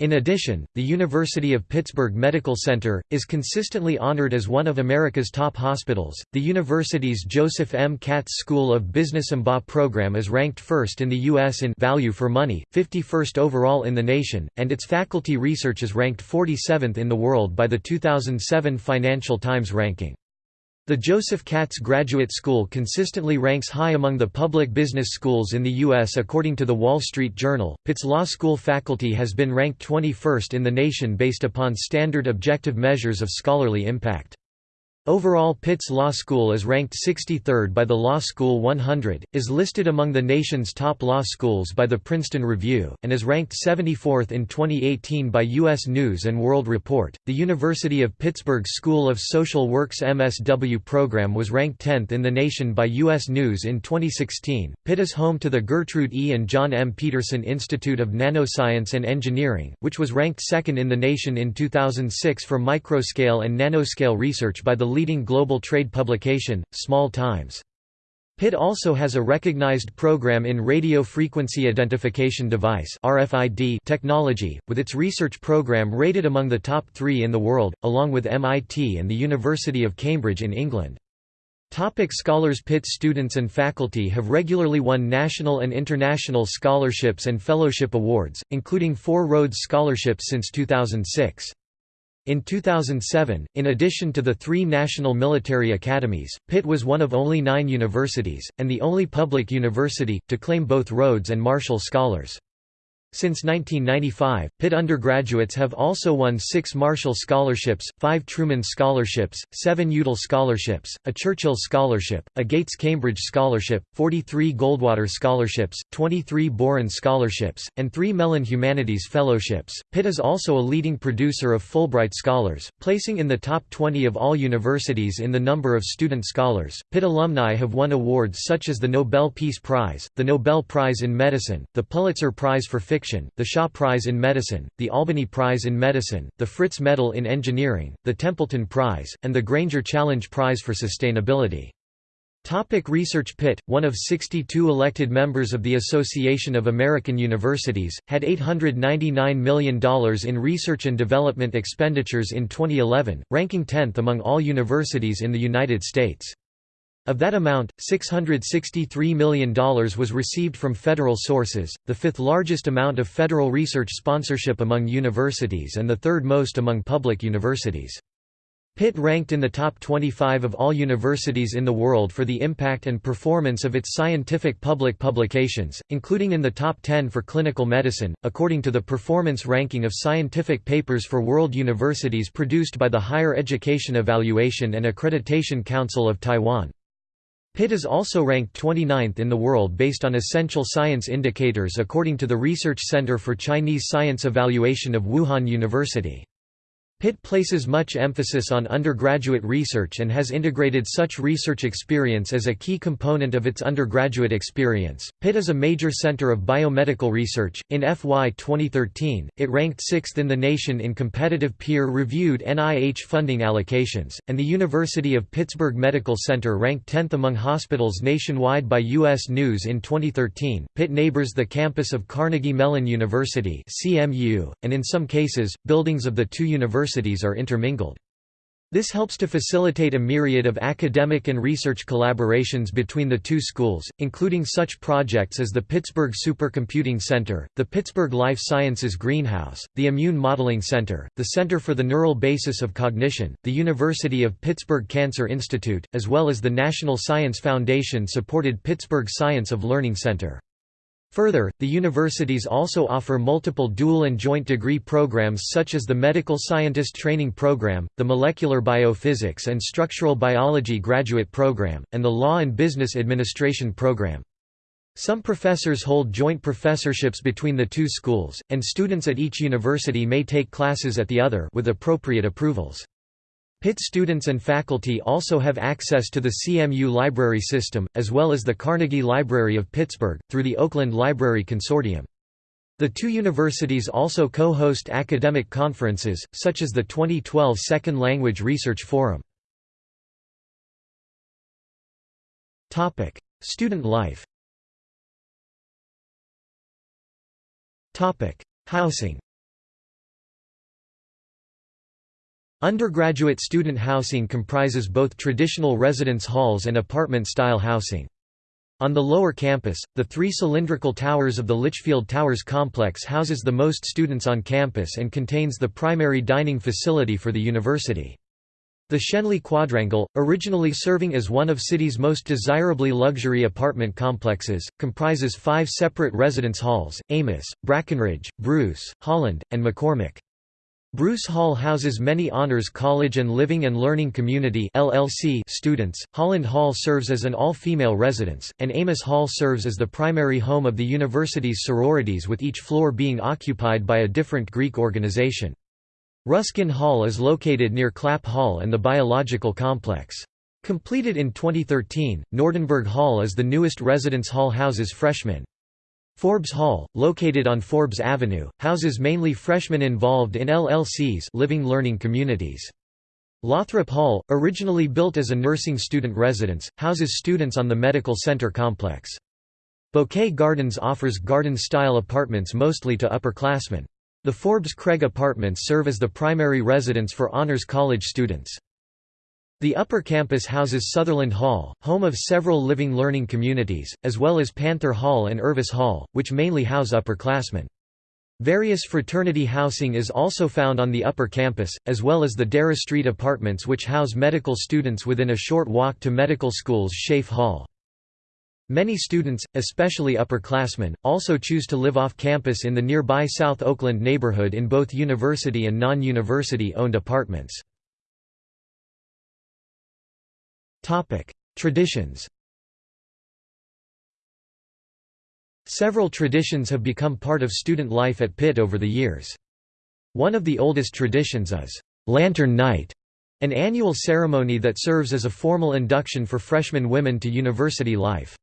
In addition, the University of Pittsburgh Medical Center is consistently honored as one of America's top hospitals. The university's Joseph M. Katz School of Business MBA program is ranked first in the U.S. in value for money, 51st overall in the nation, and its faculty research is ranked 47th in the world by the 2007 Financial Times ranking. The Joseph Katz Graduate School consistently ranks high among the public business schools in the U.S. According to The Wall Street Journal, Pitt's law school faculty has been ranked 21st in the nation based upon standard objective measures of scholarly impact. Overall Pitt's Law School is ranked 63rd by the Law School 100, is listed among the nation's top law schools by the Princeton Review, and is ranked 74th in 2018 by U.S. News & World Report. The University of Pittsburgh School of Social Work's MSW program was ranked 10th in the nation by U.S. News in 2016. Pitt is home to the Gertrude E. and John M. Petersen Institute of Nanoscience and Engineering, which was ranked second in the nation in 2006 for microscale and nanoscale research by the leading global trade publication, Small Times. Pitt also has a recognized program in radio frequency identification device (RFID) technology, with its research program rated among the top 3 in the world, along with MIT and the University of Cambridge in England. Topic scholars Pitt students and faculty have regularly won national and international scholarships and fellowship awards, including four Rhodes Scholarships since 2006. In 2007, in addition to the three national military academies, Pitt was one of only nine universities, and the only public university, to claim both Rhodes and Marshall Scholars. Since 1995, Pitt undergraduates have also won six Marshall Scholarships, five Truman Scholarships, seven Udall Scholarships, a Churchill Scholarship, a Gates-Cambridge Scholarship, 43 Goldwater Scholarships, 23 Boren Scholarships, and three Mellon Humanities Fellowships. Pitt is also a leading producer of Fulbright Scholars, placing in the top 20 of all universities in the number of student scholars. Pitt alumni have won awards such as the Nobel Peace Prize, the Nobel Prize in Medicine, the Pulitzer Prize for Fiction, Fiction, the Shaw Prize in Medicine, the Albany Prize in Medicine, the Fritz Medal in Engineering, the Templeton Prize, and the Grainger Challenge Prize for Sustainability. Topic research Pitt, one of 62 elected members of the Association of American Universities, had $899 million in research and development expenditures in 2011, ranking 10th among all universities in the United States. Of that amount, $663 million was received from federal sources, the fifth largest amount of federal research sponsorship among universities and the third most among public universities. Pitt ranked in the top 25 of all universities in the world for the impact and performance of its scientific public publications, including in the top 10 for clinical medicine, according to the performance ranking of scientific papers for world universities produced by the Higher Education Evaluation and Accreditation Council of Taiwan. Pitt is also ranked 29th in the world based on essential science indicators according to the Research Center for Chinese Science Evaluation of Wuhan University. Pitt places much emphasis on undergraduate research and has integrated such research experience as a key component of its undergraduate experience. Pitt is a major center of biomedical research. In FY 2013, it ranked sixth in the nation in competitive peer reviewed NIH funding allocations, and the University of Pittsburgh Medical Center ranked 10th among hospitals nationwide by U.S. News in 2013. Pitt neighbors the campus of Carnegie Mellon University, CMU, and in some cases, buildings of the two universities universities are intermingled. This helps to facilitate a myriad of academic and research collaborations between the two schools, including such projects as the Pittsburgh Supercomputing Center, the Pittsburgh Life Sciences Greenhouse, the Immune Modeling Center, the Center for the Neural Basis of Cognition, the University of Pittsburgh Cancer Institute, as well as the National Science Foundation-supported Pittsburgh Science of Learning Center. Further, the universities also offer multiple dual and joint degree programs such as the Medical Scientist Training Program, the Molecular Biophysics and Structural Biology Graduate Program, and the Law and Business Administration Program. Some professors hold joint professorships between the two schools, and students at each university may take classes at the other with appropriate approvals. Pitt students and faculty also have access to the CMU library system, as well as the Carnegie Library of Pittsburgh, through the Oakland Library Consortium. The two universities also co-host academic conferences, such as the 2012 Second Language Research Forum. Student life Housing Undergraduate student housing comprises both traditional residence halls and apartment-style housing. On the lower campus, the three cylindrical towers of the Litchfield Towers complex houses the most students on campus and contains the primary dining facility for the university. The Schenley Quadrangle, originally serving as one of city's most desirably luxury apartment complexes, comprises five separate residence halls, Amos, Brackenridge, Bruce, Holland, and McCormick. Bruce Hall houses many Honors College and Living and Learning Community LLC students, Holland Hall serves as an all-female residence, and Amos Hall serves as the primary home of the university's sororities with each floor being occupied by a different Greek organization. Ruskin Hall is located near Clapp Hall and the Biological Complex. Completed in 2013, Nordenberg Hall is the newest residence hall houses freshmen. Forbes Hall, located on Forbes Avenue, houses mainly freshmen involved in LLCs living learning communities. Lothrop Hall, originally built as a nursing student residence, houses students on the medical center complex. Bouquet Gardens offers garden-style apartments mostly to upperclassmen. The Forbes Craig Apartments serve as the primary residence for Honors College students. The upper campus houses Sutherland Hall, home of several living learning communities, as well as Panther Hall and Irvis Hall, which mainly house upperclassmen. Various fraternity housing is also found on the upper campus, as well as the Darragh Street apartments which house medical students within a short walk to medical school's Scaife Hall. Many students, especially upperclassmen, also choose to live off campus in the nearby South Oakland neighborhood in both university and non-university owned apartments. Topic: Traditions. Several traditions have become part of student life at Pitt over the years. One of the oldest traditions is Lantern Night, an annual ceremony that serves as a formal induction for freshman women to university life.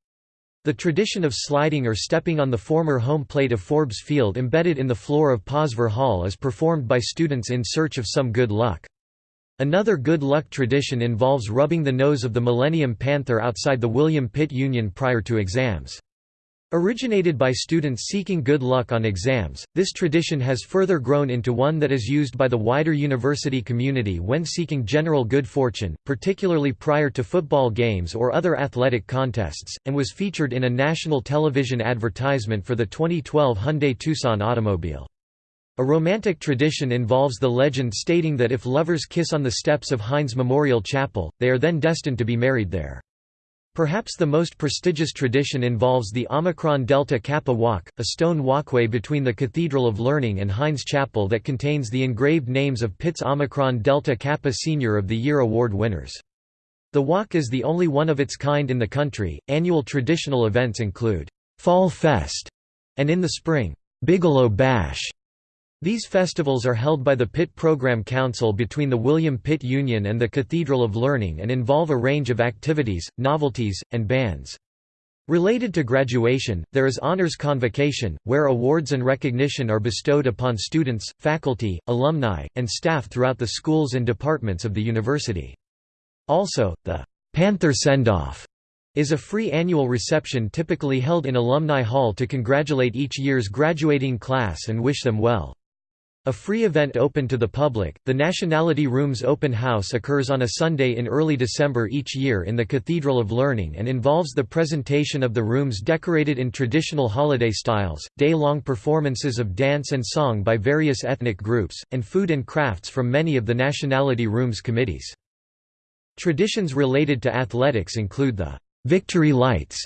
The tradition of sliding or stepping on the former home plate of Forbes Field embedded in the floor of Posvar Hall is performed by students in search of some good luck. Another good luck tradition involves rubbing the nose of the Millennium Panther outside the William Pitt Union prior to exams. Originated by students seeking good luck on exams, this tradition has further grown into one that is used by the wider university community when seeking general good fortune, particularly prior to football games or other athletic contests, and was featured in a national television advertisement for the 2012 Hyundai Tucson automobile. A romantic tradition involves the legend stating that if lovers kiss on the steps of Heinz Memorial Chapel, they are then destined to be married there. Perhaps the most prestigious tradition involves the Omicron Delta Kappa Walk, a stone walkway between the Cathedral of Learning and Heinz Chapel that contains the engraved names of Pitt's Omicron Delta Kappa Senior of the Year award winners. The walk is the only one of its kind in the country. Annual traditional events include Fall Fest and in the spring, Bigelow Bash these festivals are held by the Pitt Program Council between the William Pitt Union and the Cathedral of Learning and involve a range of activities, novelties, and bands. Related to graduation, there is Honors Convocation, where awards and recognition are bestowed upon students, faculty, alumni, and staff throughout the schools and departments of the university. Also, the Panther Send-Off is a free annual reception typically held in Alumni Hall to congratulate each year's graduating class and wish them well. A free event open to the public, the Nationality Rooms Open House occurs on a Sunday in early December each year in the Cathedral of Learning and involves the presentation of the rooms decorated in traditional holiday styles, day-long performances of dance and song by various ethnic groups, and food and crafts from many of the Nationality Rooms committees. Traditions related to athletics include the «Victory Lights»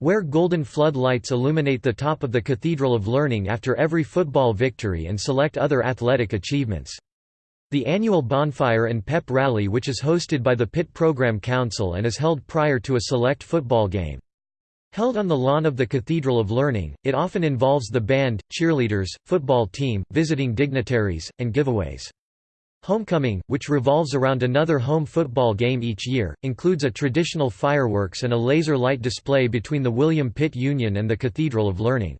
where golden flood lights illuminate the top of the Cathedral of Learning after every football victory and select other athletic achievements. The annual bonfire and pep rally which is hosted by the Pitt Program Council and is held prior to a select football game. Held on the lawn of the Cathedral of Learning, it often involves the band, cheerleaders, football team, visiting dignitaries, and giveaways. Homecoming, which revolves around another home football game each year, includes a traditional fireworks and a laser light display between the William Pitt Union and the Cathedral of Learning.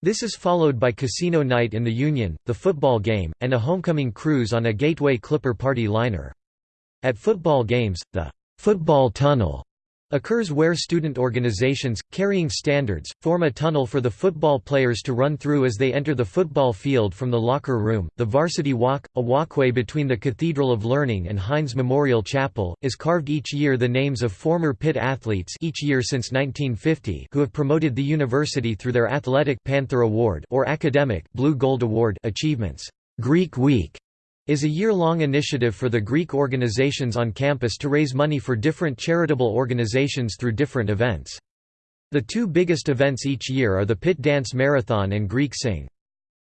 This is followed by Casino Night in the Union, the football game, and a homecoming cruise on a Gateway Clipper party liner. At football games, the football tunnel occurs where student organizations, carrying standards, form a tunnel for the football players to run through as they enter the football field from the locker room. The Varsity Walk, a walkway between the Cathedral of Learning and Heinz Memorial Chapel, is carved each year the names of former Pitt athletes each year since 1950 who have promoted the university through their athletic Panther Award or academic Blue Gold Award achievements. Greek Week is a year-long initiative for the Greek organizations on campus to raise money for different charitable organizations through different events. The two biggest events each year are the Pitt Dance Marathon and Greek Sing.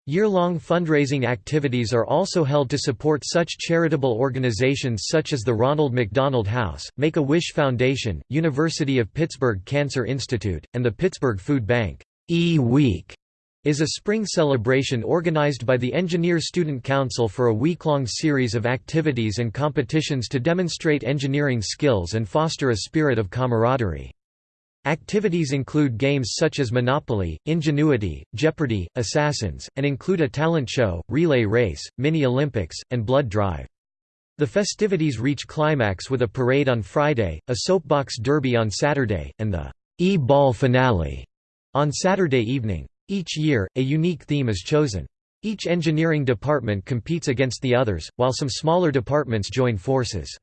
Year-long fundraising activities are also held to support such charitable organizations such as the Ronald McDonald House, Make-A-Wish Foundation, University of Pittsburgh Cancer Institute, and the Pittsburgh Food Bank. E-Week is a spring celebration organized by the Engineer Student Council for a week-long series of activities and competitions to demonstrate engineering skills and foster a spirit of camaraderie. Activities include games such as Monopoly, Ingenuity, Jeopardy, Assassins, and include a talent show, relay race, mini-Olympics, and blood drive. The festivities reach climax with a parade on Friday, a soapbox derby on Saturday, and the E-Ball finale on Saturday evening. Each year, a unique theme is chosen. Each engineering department competes against the others, while some smaller departments join forces.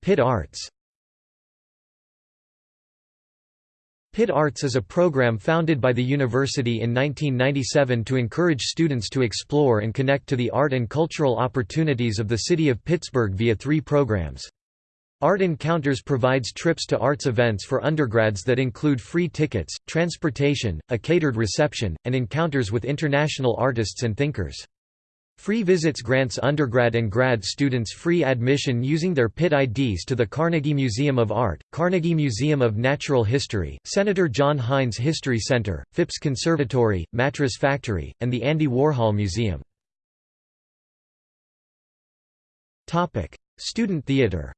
Pitt Arts Pitt Arts is a program founded by the university in 1997 to encourage students to explore and connect to the art and cultural opportunities of the city of Pittsburgh via three programs. Art Encounters provides trips to arts events for undergrads that include free tickets, transportation, a catered reception, and encounters with international artists and thinkers. Free Visits grants undergrad and grad students free admission using their Pitt IDs to the Carnegie Museum of Art, Carnegie Museum of Natural History, Senator John Heinz History Center, Phipps Conservatory, Mattress Factory, and the Andy Warhol Museum. Student theater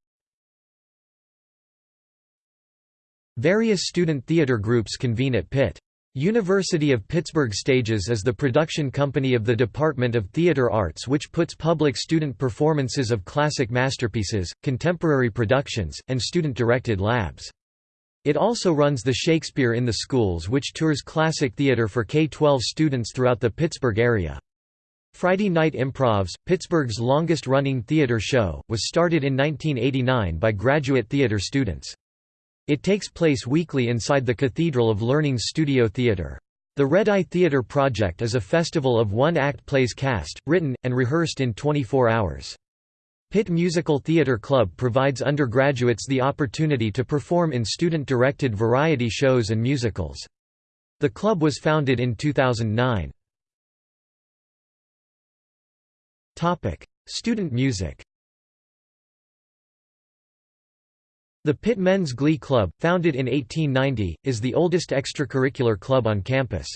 Various student theater groups convene at Pitt. University of Pittsburgh Stages is the production company of the Department of Theater Arts which puts public student performances of classic masterpieces, contemporary productions, and student-directed labs. It also runs the Shakespeare in the Schools which tours classic theater for K-12 students throughout the Pittsburgh area. Friday Night Improvs, Pittsburgh's longest-running theater show, was started in 1989 by graduate theater students. It takes place weekly inside the Cathedral of Learning's Studio Theatre. The Red Eye Theatre Project is a festival of one-act plays cast, written, and rehearsed in 24 hours. Pitt Musical Theatre Club provides undergraduates the opportunity to perform in student-directed variety shows and musicals. The club was founded in 2009. Student music The Pitt Men's Glee Club, founded in 1890, is the oldest extracurricular club on campus.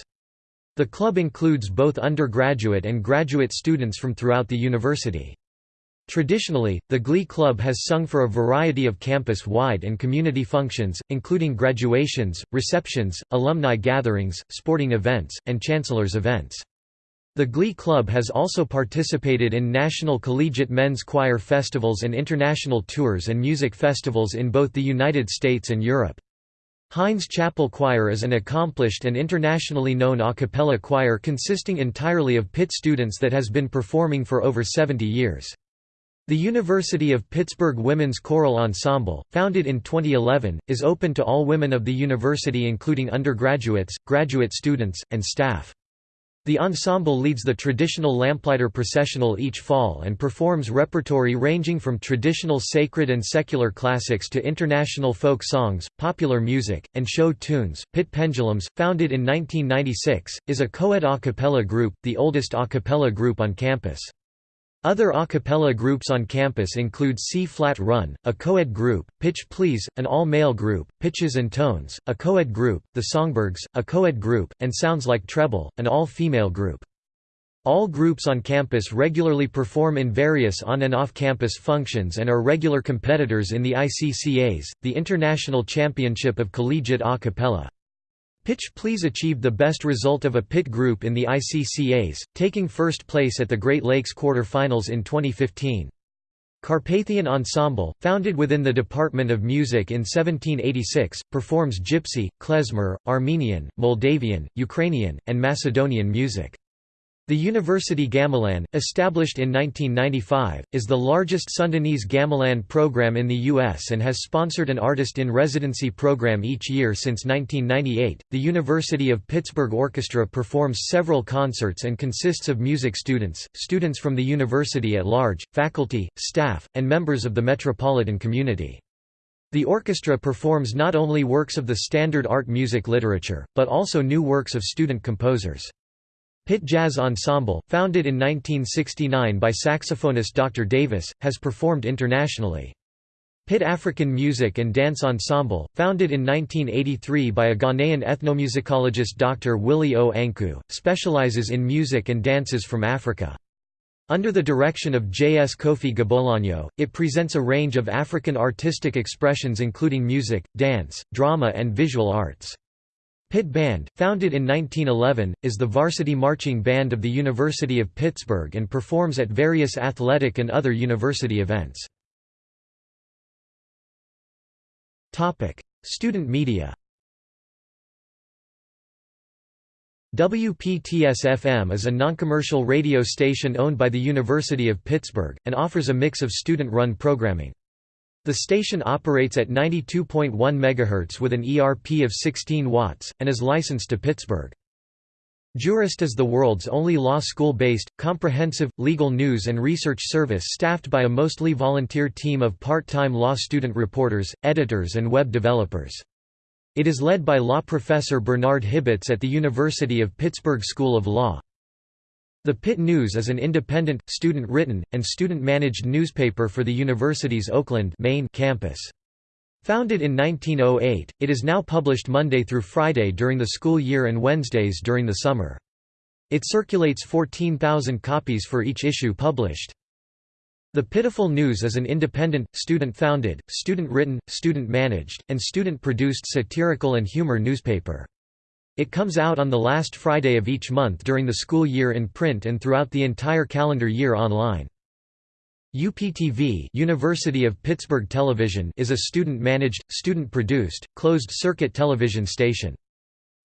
The club includes both undergraduate and graduate students from throughout the university. Traditionally, the Glee Club has sung for a variety of campus-wide and community functions, including graduations, receptions, alumni gatherings, sporting events, and chancellor's events. The Glee Club has also participated in national collegiate men's choir festivals and international tours and music festivals in both the United States and Europe. Heinz Chapel Choir is an accomplished and internationally known a cappella choir consisting entirely of Pitt students that has been performing for over 70 years. The University of Pittsburgh Women's Choral Ensemble, founded in 2011, is open to all women of the university including undergraduates, graduate students, and staff. The ensemble leads the traditional lamplighter processional each fall and performs repertory ranging from traditional sacred and secular classics to international folk songs, popular music, and show tunes. Pitt Pendulums, founded in 1996, is a co-ed a cappella group, the oldest a cappella group on campus. Other a cappella groups on campus include C-Flat Run, a co-ed group, Pitch Please, an all-male group, Pitches and Tones, a co-ed group, The Songbirds, a co-ed group, and Sounds Like Treble, an all-female group. All groups on campus regularly perform in various on- and off-campus functions and are regular competitors in the ICCAs, the International Championship of Collegiate A Cappella. Pitch Please achieved the best result of a pit group in the ICCAs, taking first place at the Great Lakes quarter-finals in 2015. Carpathian Ensemble, founded within the Department of Music in 1786, performs Gypsy, klezmer, Armenian, Moldavian, Ukrainian, and Macedonian music. The University Gamelan, established in 1995, is the largest Sundanese gamelan program in the U.S. and has sponsored an artist in residency program each year since 1998. The University of Pittsburgh Orchestra performs several concerts and consists of music students, students from the university at large, faculty, staff, and members of the metropolitan community. The orchestra performs not only works of the standard art music literature, but also new works of student composers. Pitt Jazz Ensemble, founded in 1969 by saxophonist Dr. Davis, has performed internationally. Pitt African Music and Dance Ensemble, founded in 1983 by a Ghanaian ethnomusicologist Dr. Willie O. Anku, specializes in music and dances from Africa. Under the direction of J. S. Kofi Gbolonyo, it presents a range of African artistic expressions including music, dance, drama and visual arts. Pitt Band, founded in 1911, is the varsity marching band of the University of Pittsburgh and performs at various athletic and other university events. Student media WPTS-FM is a noncommercial radio station owned by the University of Pittsburgh, and offers a mix of student-run programming. The station operates at 92.1 MHz with an ERP of 16 watts, and is licensed to Pittsburgh. Jurist is the world's only law school-based, comprehensive, legal news and research service staffed by a mostly volunteer team of part-time law student reporters, editors and web developers. It is led by law professor Bernard Hibbitts at the University of Pittsburgh School of Law. The Pitt News is an independent, student-written, and student-managed newspaper for the university's Oakland main campus. Founded in 1908, it is now published Monday through Friday during the school year and Wednesdays during the summer. It circulates 14,000 copies for each issue published. The Pitiful News is an independent, student-founded, student-written, student-managed, and student-produced satirical and humor newspaper. It comes out on the last Friday of each month during the school year in print and throughout the entire calendar year online. UPTV University of Pittsburgh Television is a student-managed, student-produced, closed-circuit television station.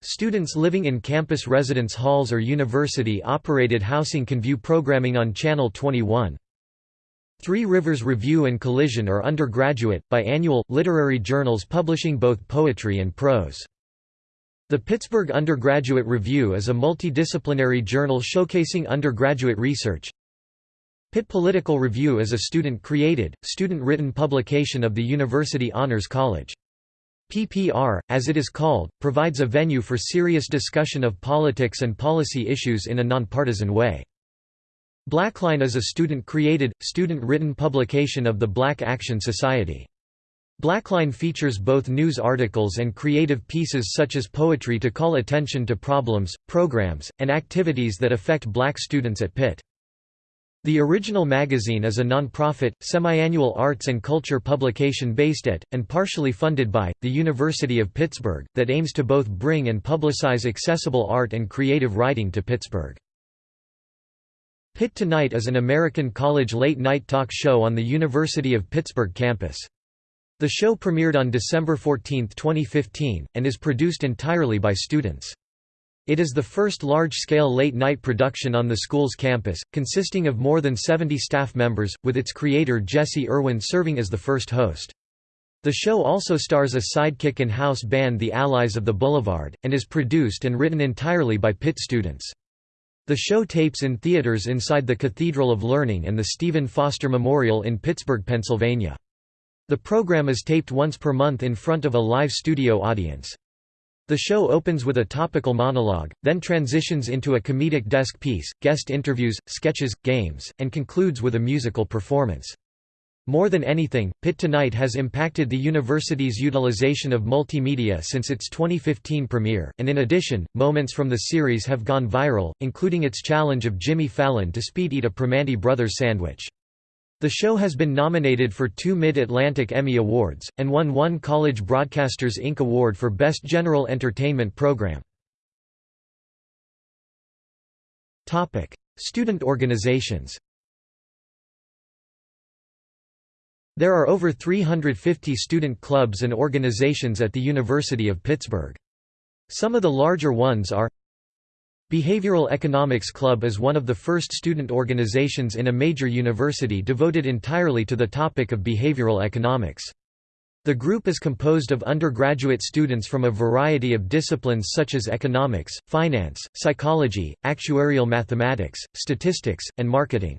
Students living in campus residence halls or university-operated housing can view programming on Channel 21. Three Rivers Review and Collision are undergraduate, biannual, literary journals publishing both poetry and prose. The Pittsburgh Undergraduate Review is a multidisciplinary journal showcasing undergraduate research. Pitt Political Review is a student-created, student-written publication of the University Honors College. PPR, as it is called, provides a venue for serious discussion of politics and policy issues in a nonpartisan way. Blackline is a student-created, student-written publication of the Black Action Society. Blackline features both news articles and creative pieces such as poetry to call attention to problems, programs, and activities that affect black students at Pitt. The original magazine is a non-profit, semi-annual arts and culture publication based at, and partially funded by, the University of Pittsburgh, that aims to both bring and publicize accessible art and creative writing to Pittsburgh. Pitt Tonight is an American college late-night talk show on the University of Pittsburgh campus. The show premiered on December 14, 2015, and is produced entirely by students. It is the first large-scale late-night production on the school's campus, consisting of more than 70 staff members, with its creator Jesse Irwin serving as the first host. The show also stars a sidekick and house band The Allies of the Boulevard, and is produced and written entirely by Pitt students. The show tapes in theaters inside the Cathedral of Learning and the Stephen Foster Memorial in Pittsburgh, Pennsylvania. The program is taped once per month in front of a live studio audience. The show opens with a topical monologue, then transitions into a comedic desk piece, guest interviews, sketches, games, and concludes with a musical performance. More than anything, Pitt Tonight has impacted the university's utilization of multimedia since its 2015 premiere, and in addition, moments from the series have gone viral, including its challenge of Jimmy Fallon to speed eat a Primanti Brothers sandwich. The show has been nominated for two Mid-Atlantic Emmy Awards, and won one College Broadcasters Inc. Award for Best General Entertainment Program. Student organizations There are over 350 student clubs and organizations at the University of Pittsburgh. Some of the larger ones are Behavioral Economics Club is one of the first student organizations in a major university devoted entirely to the topic of behavioral economics. The group is composed of undergraduate students from a variety of disciplines such as economics, finance, psychology, actuarial mathematics, statistics, and marketing.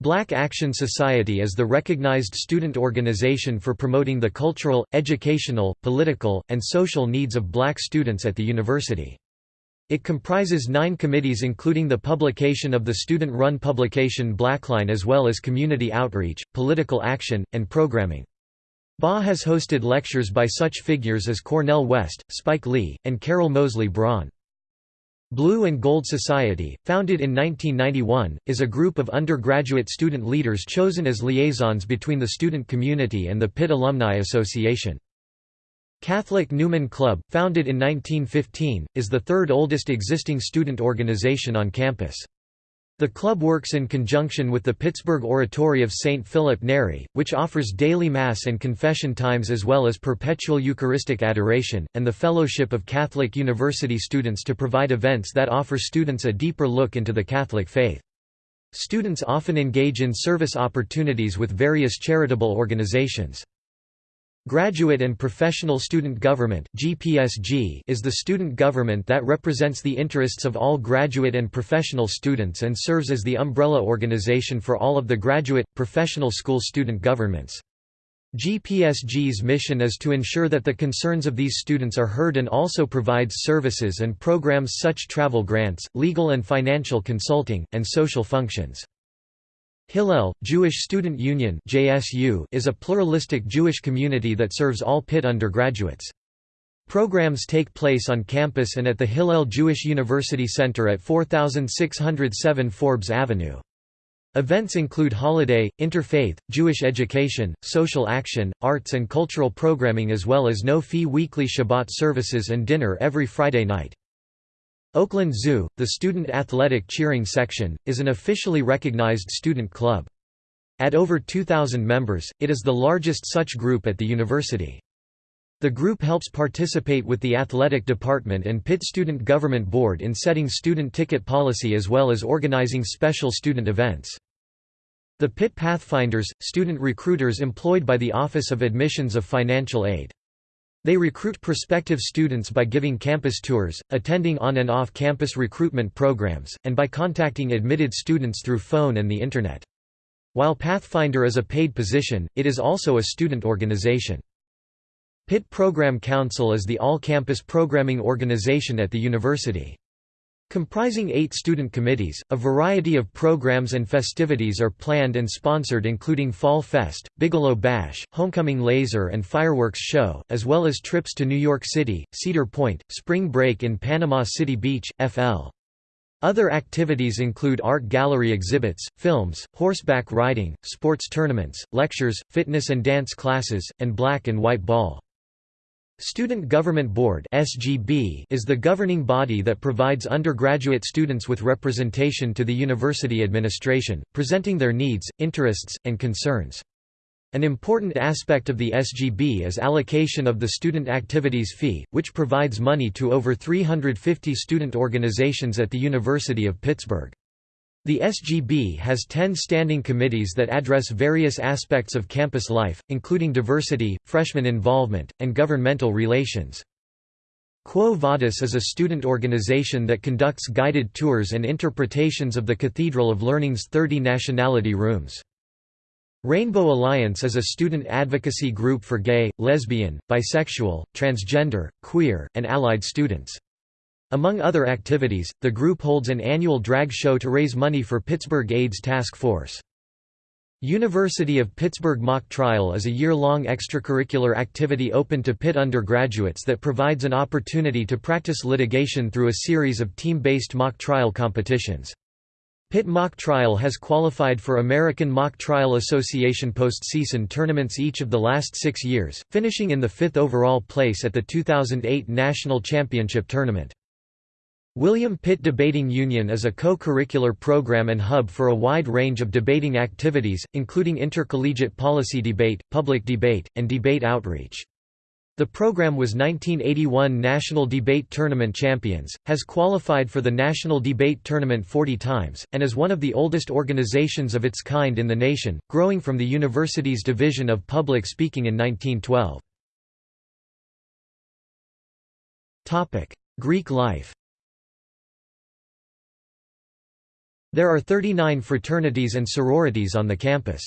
Black Action Society is the recognized student organization for promoting the cultural, educational, political, and social needs of black students at the university. It comprises nine committees including the publication of the student-run publication Blackline as well as community outreach, political action, and programming. BA has hosted lectures by such figures as Cornel West, Spike Lee, and Carol Moseley Braun. Blue and Gold Society, founded in 1991, is a group of undergraduate student leaders chosen as liaisons between the student community and the Pitt Alumni Association. Catholic Newman Club, founded in 1915, is the third oldest existing student organization on campus. The club works in conjunction with the Pittsburgh Oratory of St. Philip Neri, which offers daily Mass and confession times as well as perpetual Eucharistic adoration, and the Fellowship of Catholic University Students to provide events that offer students a deeper look into the Catholic faith. Students often engage in service opportunities with various charitable organizations. Graduate and Professional Student Government is the student government that represents the interests of all graduate and professional students and serves as the umbrella organization for all of the graduate professional school student governments. GPSG's mission is to ensure that the concerns of these students are heard and also provides services and programs such travel grants, legal and financial consulting, and social functions. Hillel, Jewish Student Union is a pluralistic Jewish community that serves all Pitt undergraduates. Programs take place on campus and at the Hillel Jewish University Center at 4607 Forbes Avenue. Events include holiday, interfaith, Jewish education, social action, arts and cultural programming as well as no-fee weekly Shabbat services and dinner every Friday night. Oakland Zoo, the student athletic cheering section, is an officially recognized student club. At over 2,000 members, it is the largest such group at the university. The group helps participate with the athletic department and Pitt Student Government Board in setting student ticket policy as well as organizing special student events. The Pitt Pathfinders, student recruiters employed by the Office of Admissions of Financial Aid. They recruit prospective students by giving campus tours, attending on and off-campus recruitment programs, and by contacting admitted students through phone and the Internet. While Pathfinder is a paid position, it is also a student organization. Pitt Program Council is the all-campus programming organization at the university. Comprising eight student committees, a variety of programs and festivities are planned and sponsored including Fall Fest, Bigelow Bash, Homecoming Laser and Fireworks Show, as well as trips to New York City, Cedar Point, Spring Break in Panama City Beach, FL. Other activities include art gallery exhibits, films, horseback riding, sports tournaments, lectures, fitness and dance classes, and black and white ball. Student Government Board (SGB) is the governing body that provides undergraduate students with representation to the university administration, presenting their needs, interests, and concerns. An important aspect of the SGB is allocation of the student activities fee, which provides money to over 350 student organizations at the University of Pittsburgh. The SGB has 10 standing committees that address various aspects of campus life, including diversity, freshman involvement, and governmental relations. Quo Vadis is a student organization that conducts guided tours and interpretations of the Cathedral of Learning's 30 nationality rooms. Rainbow Alliance is a student advocacy group for gay, lesbian, bisexual, transgender, queer, and allied students. Among other activities, the group holds an annual drag show to raise money for Pittsburgh AIDS Task Force. University of Pittsburgh Mock Trial is a year-long extracurricular activity open to Pitt undergraduates that provides an opportunity to practice litigation through a series of team-based mock trial competitions. Pitt Mock Trial has qualified for American Mock Trial Association postseason tournaments each of the last six years, finishing in the fifth overall place at the 2008 National Championship Tournament. William Pitt Debating Union is a co-curricular program and hub for a wide range of debating activities, including intercollegiate policy debate, public debate, and debate outreach. The program was 1981 National Debate Tournament champions, has qualified for the National Debate Tournament 40 times, and is one of the oldest organizations of its kind in the nation, growing from the university's Division of Public Speaking in 1912. Greek life There are 39 fraternities and sororities on the campus.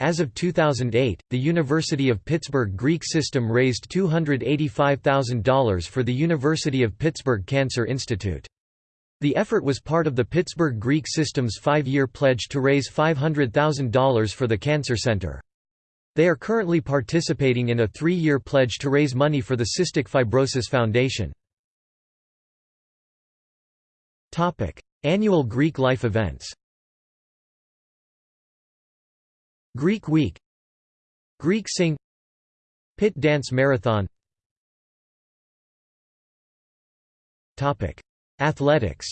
As of 2008, the University of Pittsburgh Greek system raised $285,000 for the University of Pittsburgh Cancer Institute. The effort was part of the Pittsburgh Greek system's five-year pledge to raise $500,000 for the Cancer Center. They are currently participating in a three-year pledge to raise money for the Cystic Fibrosis Foundation. Annual Greek life events. Greek Week. Greek Sing. Pitt Dance Marathon. Athletics.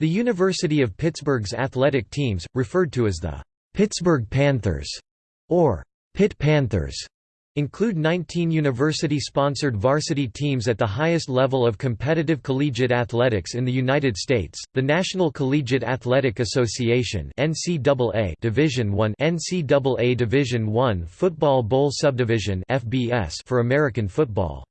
The University of Pittsburgh's athletic teams, referred to as the Pittsburgh Panthers or Pitt Panthers, include 19 university-sponsored varsity teams at the highest level of competitive collegiate athletics in the United States, the National Collegiate Athletic Association NCAA Division I NCAA Division I Football Bowl Subdivision FBS for American football.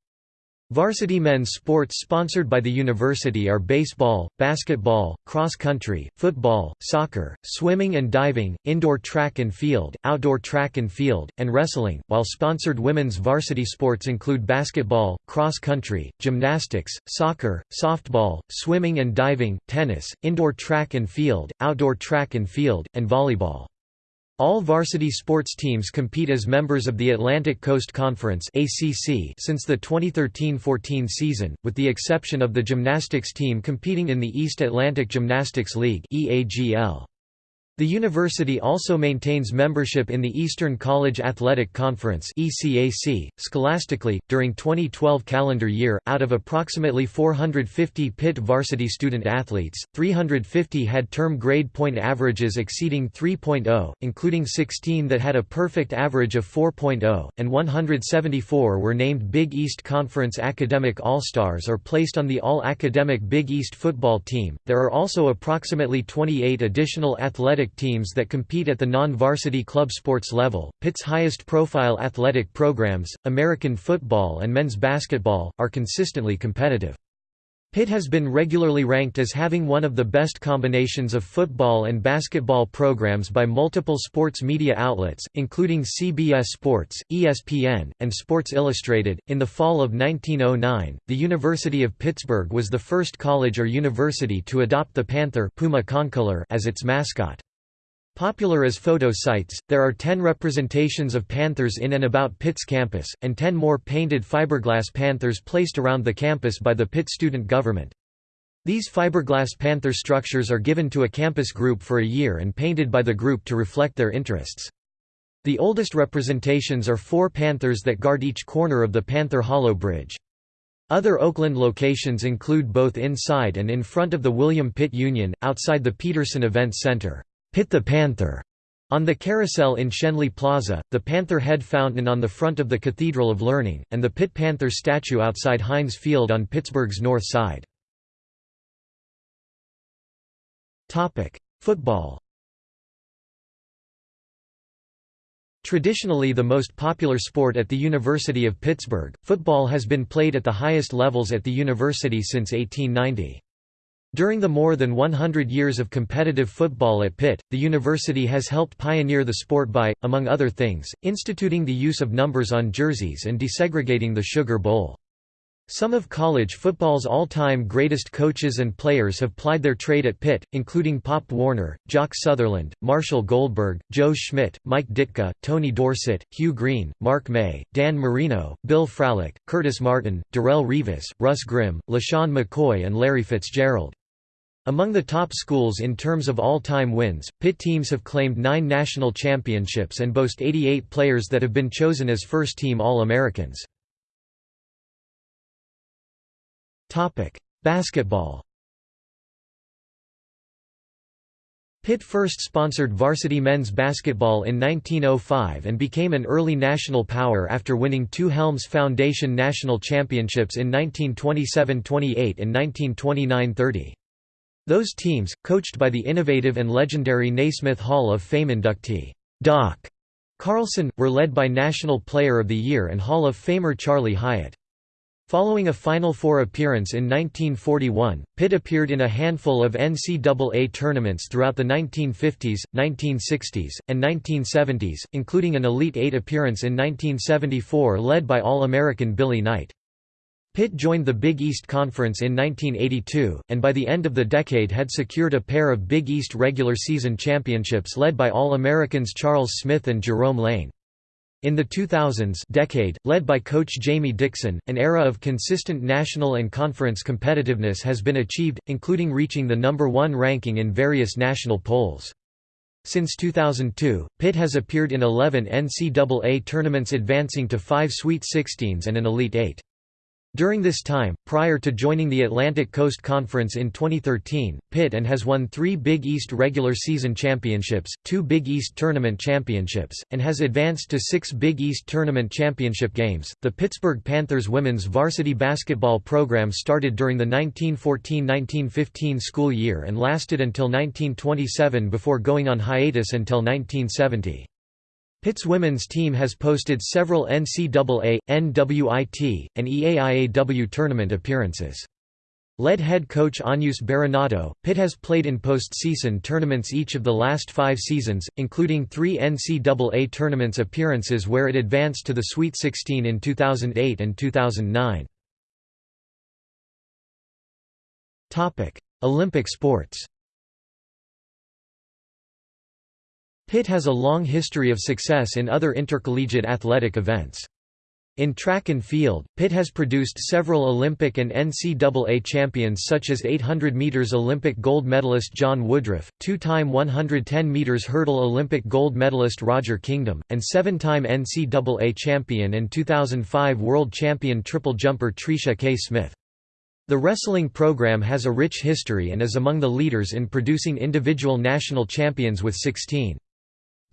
Varsity men's sports sponsored by the university are baseball, basketball, cross country, football, soccer, swimming and diving, indoor track and field, outdoor track and field, and wrestling, while sponsored women's varsity sports include basketball, cross country, gymnastics, soccer, softball, swimming and diving, tennis, indoor track and field, outdoor track and field, and volleyball. All varsity sports teams compete as members of the Atlantic Coast Conference since the 2013–14 season, with the exception of the gymnastics team competing in the East Atlantic Gymnastics League EAGL. The university also maintains membership in the Eastern College Athletic Conference (ECAC). Scholastically, during 2012 calendar year, out of approximately 450 Pitt varsity student athletes, 350 had term grade point averages exceeding 3.0, including 16 that had a perfect average of 4.0, and 174 were named Big East Conference Academic All-Stars or placed on the All-Academic Big East football team. There are also approximately 28 additional athletic athletic teams that compete at the non-varsity club sports level. Pitt's highest-profile athletic programs, American football and men's basketball, are consistently competitive. Pitt has been regularly ranked as having one of the best combinations of football and basketball programs by multiple sports media outlets, including CBS Sports, ESPN, and Sports Illustrated. In the fall of 1909, the University of Pittsburgh was the first college or university to adopt the panther Puma concolor as its mascot. Popular as photo sites, there are 10 representations of panthers in and about Pitt's campus, and 10 more painted fiberglass panthers placed around the campus by the Pitt student government. These fiberglass panther structures are given to a campus group for a year and painted by the group to reflect their interests. The oldest representations are four panthers that guard each corner of the Panther Hollow Bridge. Other Oakland locations include both inside and in front of the William Pitt Union, outside the Petersen Events Center. Pitt the Panther on the carousel in Schenley Plaza, the Panther Head Fountain on the front of the Cathedral of Learning, and the Pitt Panther statue outside Heinz Field on Pittsburgh's north side. Football Traditionally the most popular sport at the University of Pittsburgh, football has been played at the highest levels at the university since 1890. During the more than 100 years of competitive football at Pitt, the university has helped pioneer the sport by, among other things, instituting the use of numbers on jerseys and desegregating the Sugar Bowl. Some of college football's all-time greatest coaches and players have plied their trade at Pitt, including Pop Warner, Jock Sutherland, Marshall Goldberg, Joe Schmidt, Mike Ditka, Tony Dorsett, Hugh Green, Mark May, Dan Marino, Bill Fralic, Curtis Martin, Darrelle Revis, Russ Grimm, LeSean McCoy and Larry Fitzgerald. Among the top schools in terms of all-time wins, Pitt teams have claimed nine national championships and boast 88 players that have been chosen as first-team All-Americans. Basketball Pitt first sponsored varsity men's basketball in 1905 and became an early national power after winning two Helms Foundation national championships in 1927–28 and 1929–30. Those teams, coached by the innovative and legendary Naismith Hall of Fame inductee, Doc Carlson, were led by National Player of the Year and Hall of Famer Charley Hyatt. Following a Final Four appearance in 1941, Pitt appeared in a handful of NCAA tournaments throughout the 1950s, 1960s, and 1970s, including an Elite Eight appearance in 1974 led by All-American Billy Knight. Pitt joined the Big East Conference in 1982, and by the end of the decade had secured a pair of Big East regular season championships led by All-Americans Charles Smith and Jerome Lane. In the 2000s decade, led by coach Jamie Dixon, an era of consistent national and conference competitiveness has been achieved, including reaching the number one ranking in various national polls. Since 2002, Pitt has appeared in 11 NCAA tournaments advancing to five Sweet Sixteens and an Elite Eight. During this time, prior to joining the Atlantic Coast Conference in 2013, Pitt and has won three Big East regular season championships, two Big East tournament championships, and has advanced to six Big East tournament championship games. The Pittsburgh Panthers women's varsity basketball program started during the 1914-1915 school year and lasted until 1927 before going on hiatus until 1970. Pitt's women's team has posted several NCAA, NWIT, and EAIAW tournament appearances. Led head coach Agnus Berenato, Pitt has played in postseason tournaments each of the last five seasons, including three NCAA tournaments appearances where it advanced to the Sweet 16 in 2008 and 2009. Olympic sports Pitt has a long history of success in other intercollegiate athletic events. In track and field, Pitt has produced several Olympic and NCAA champions such as 800 meters Olympic gold medalist John Woodruff, two-time 110 meters hurdle Olympic gold medalist Roger Kingdom, and seven-time NCAA champion and 2005 world champion triple jumper Tricia K. Smith. The wrestling program has a rich history and is among the leaders in producing individual national champions with 16.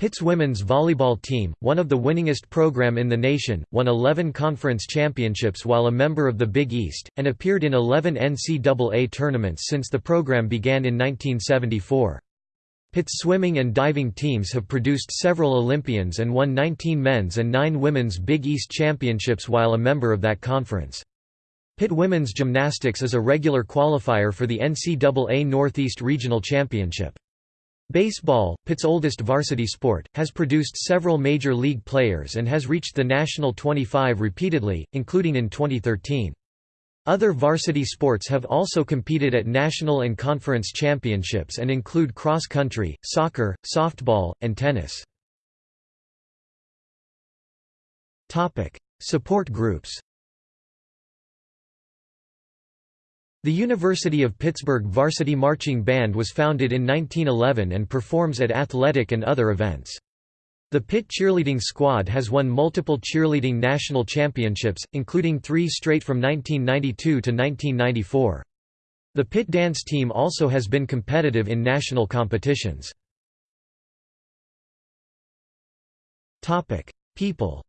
Pitt's women's volleyball team, one of the winningest program in the nation, won 11 conference championships while a member of the Big East, and appeared in 11 NCAA tournaments since the program began in 1974. Pitt's swimming and diving teams have produced several Olympians and won 19 men's and 9 women's Big East championships while a member of that conference. Pitt women's gymnastics is a regular qualifier for the NCAA Northeast Regional Championship. Baseball, Pitt's oldest varsity sport, has produced several major league players and has reached the National 25 repeatedly, including in 2013. Other varsity sports have also competed at national and conference championships and include cross country, soccer, softball, and tennis. Support groups The University of Pittsburgh Varsity Marching Band was founded in 1911 and performs at athletic and other events. The Pitt Cheerleading Squad has won multiple cheerleading national championships, including three straight from 1992 to 1994. The Pitt Dance Team also has been competitive in national competitions. People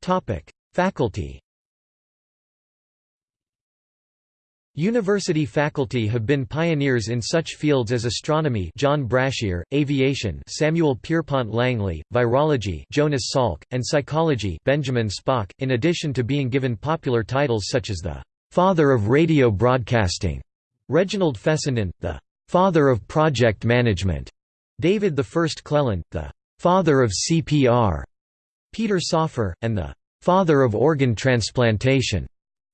Topic: Faculty University faculty have been pioneers in such fields as astronomy John Brashear, aviation Samuel Pierpont Langley, virology Jonas Salk, and psychology Benjamin Spock, in addition to being given popular titles such as the «father of radio broadcasting» Reginald Fessenden, the «father of project management» David I Cleland, the «father of CPR» Peter Safar, and the «father of organ transplantation»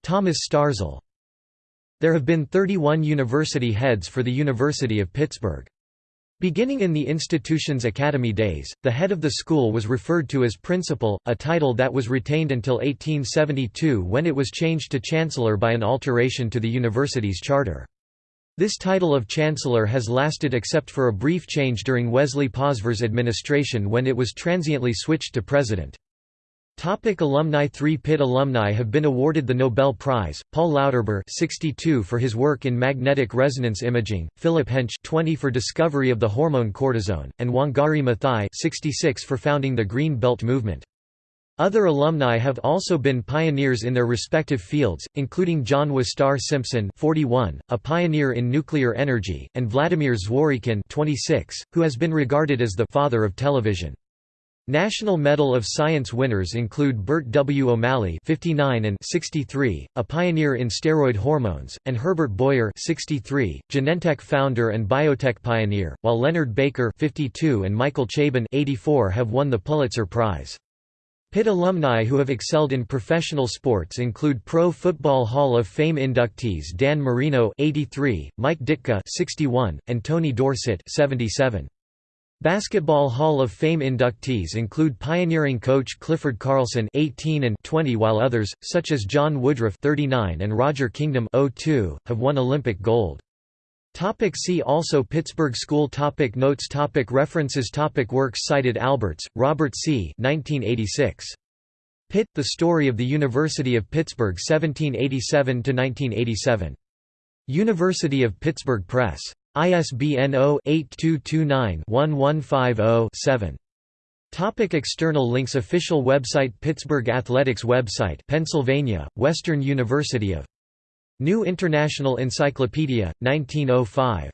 Thomas Starzl. There have been 31 university heads for the University of Pittsburgh. Beginning in the institution's academy days, the head of the school was referred to as principal, a title that was retained until 1872 when it was changed to chancellor by an alteration to the university's charter. This title of chancellor has lasted except for a brief change during Wesley Posvar's administration when it was transiently switched to president. Topic alumni Three Pitt alumni have been awarded the Nobel Prize, Paul Lauterbur 62 for his work in magnetic resonance imaging, Philip Hench 20 for discovery of the hormone cortisone, and Wangari Maathai 66 for founding the Green Belt movement. Other alumni have also been pioneers in their respective fields, including John Wistar Simpson 41, a pioneer in nuclear energy, and Vladimir Zworykin 26, who has been regarded as the «father of television». National Medal of Science winners include Bert W. O'Malley 59 and 63, a pioneer in steroid hormones, and Herbert Boyer 63, Genentech founder and biotech pioneer, while Leonard Baker 52 and Michael Chabon 84 have won the Pulitzer Prize. Pitt alumni who have excelled in professional sports include Pro Football Hall of Fame inductees Dan Marino 83, Mike Ditka 61, and Tony Dorsett 77. Basketball Hall of Fame inductees include pioneering coach Clifford Carlson 18 and 20 while others, such as John Woodruff 39 and Roger Kingdom 02, have won Olympic gold. Topic see also Pittsburgh School topic Notes topic References topic Works cited Alberts, Robert C. 1986. Pitt, The Story of the University of Pittsburgh 1787–1987. University of Pittsburgh Press. ISBN 0-8229-1150-7. Topic external links Official website Pittsburgh Athletics website Pennsylvania, Western University of New International Encyclopedia, 1905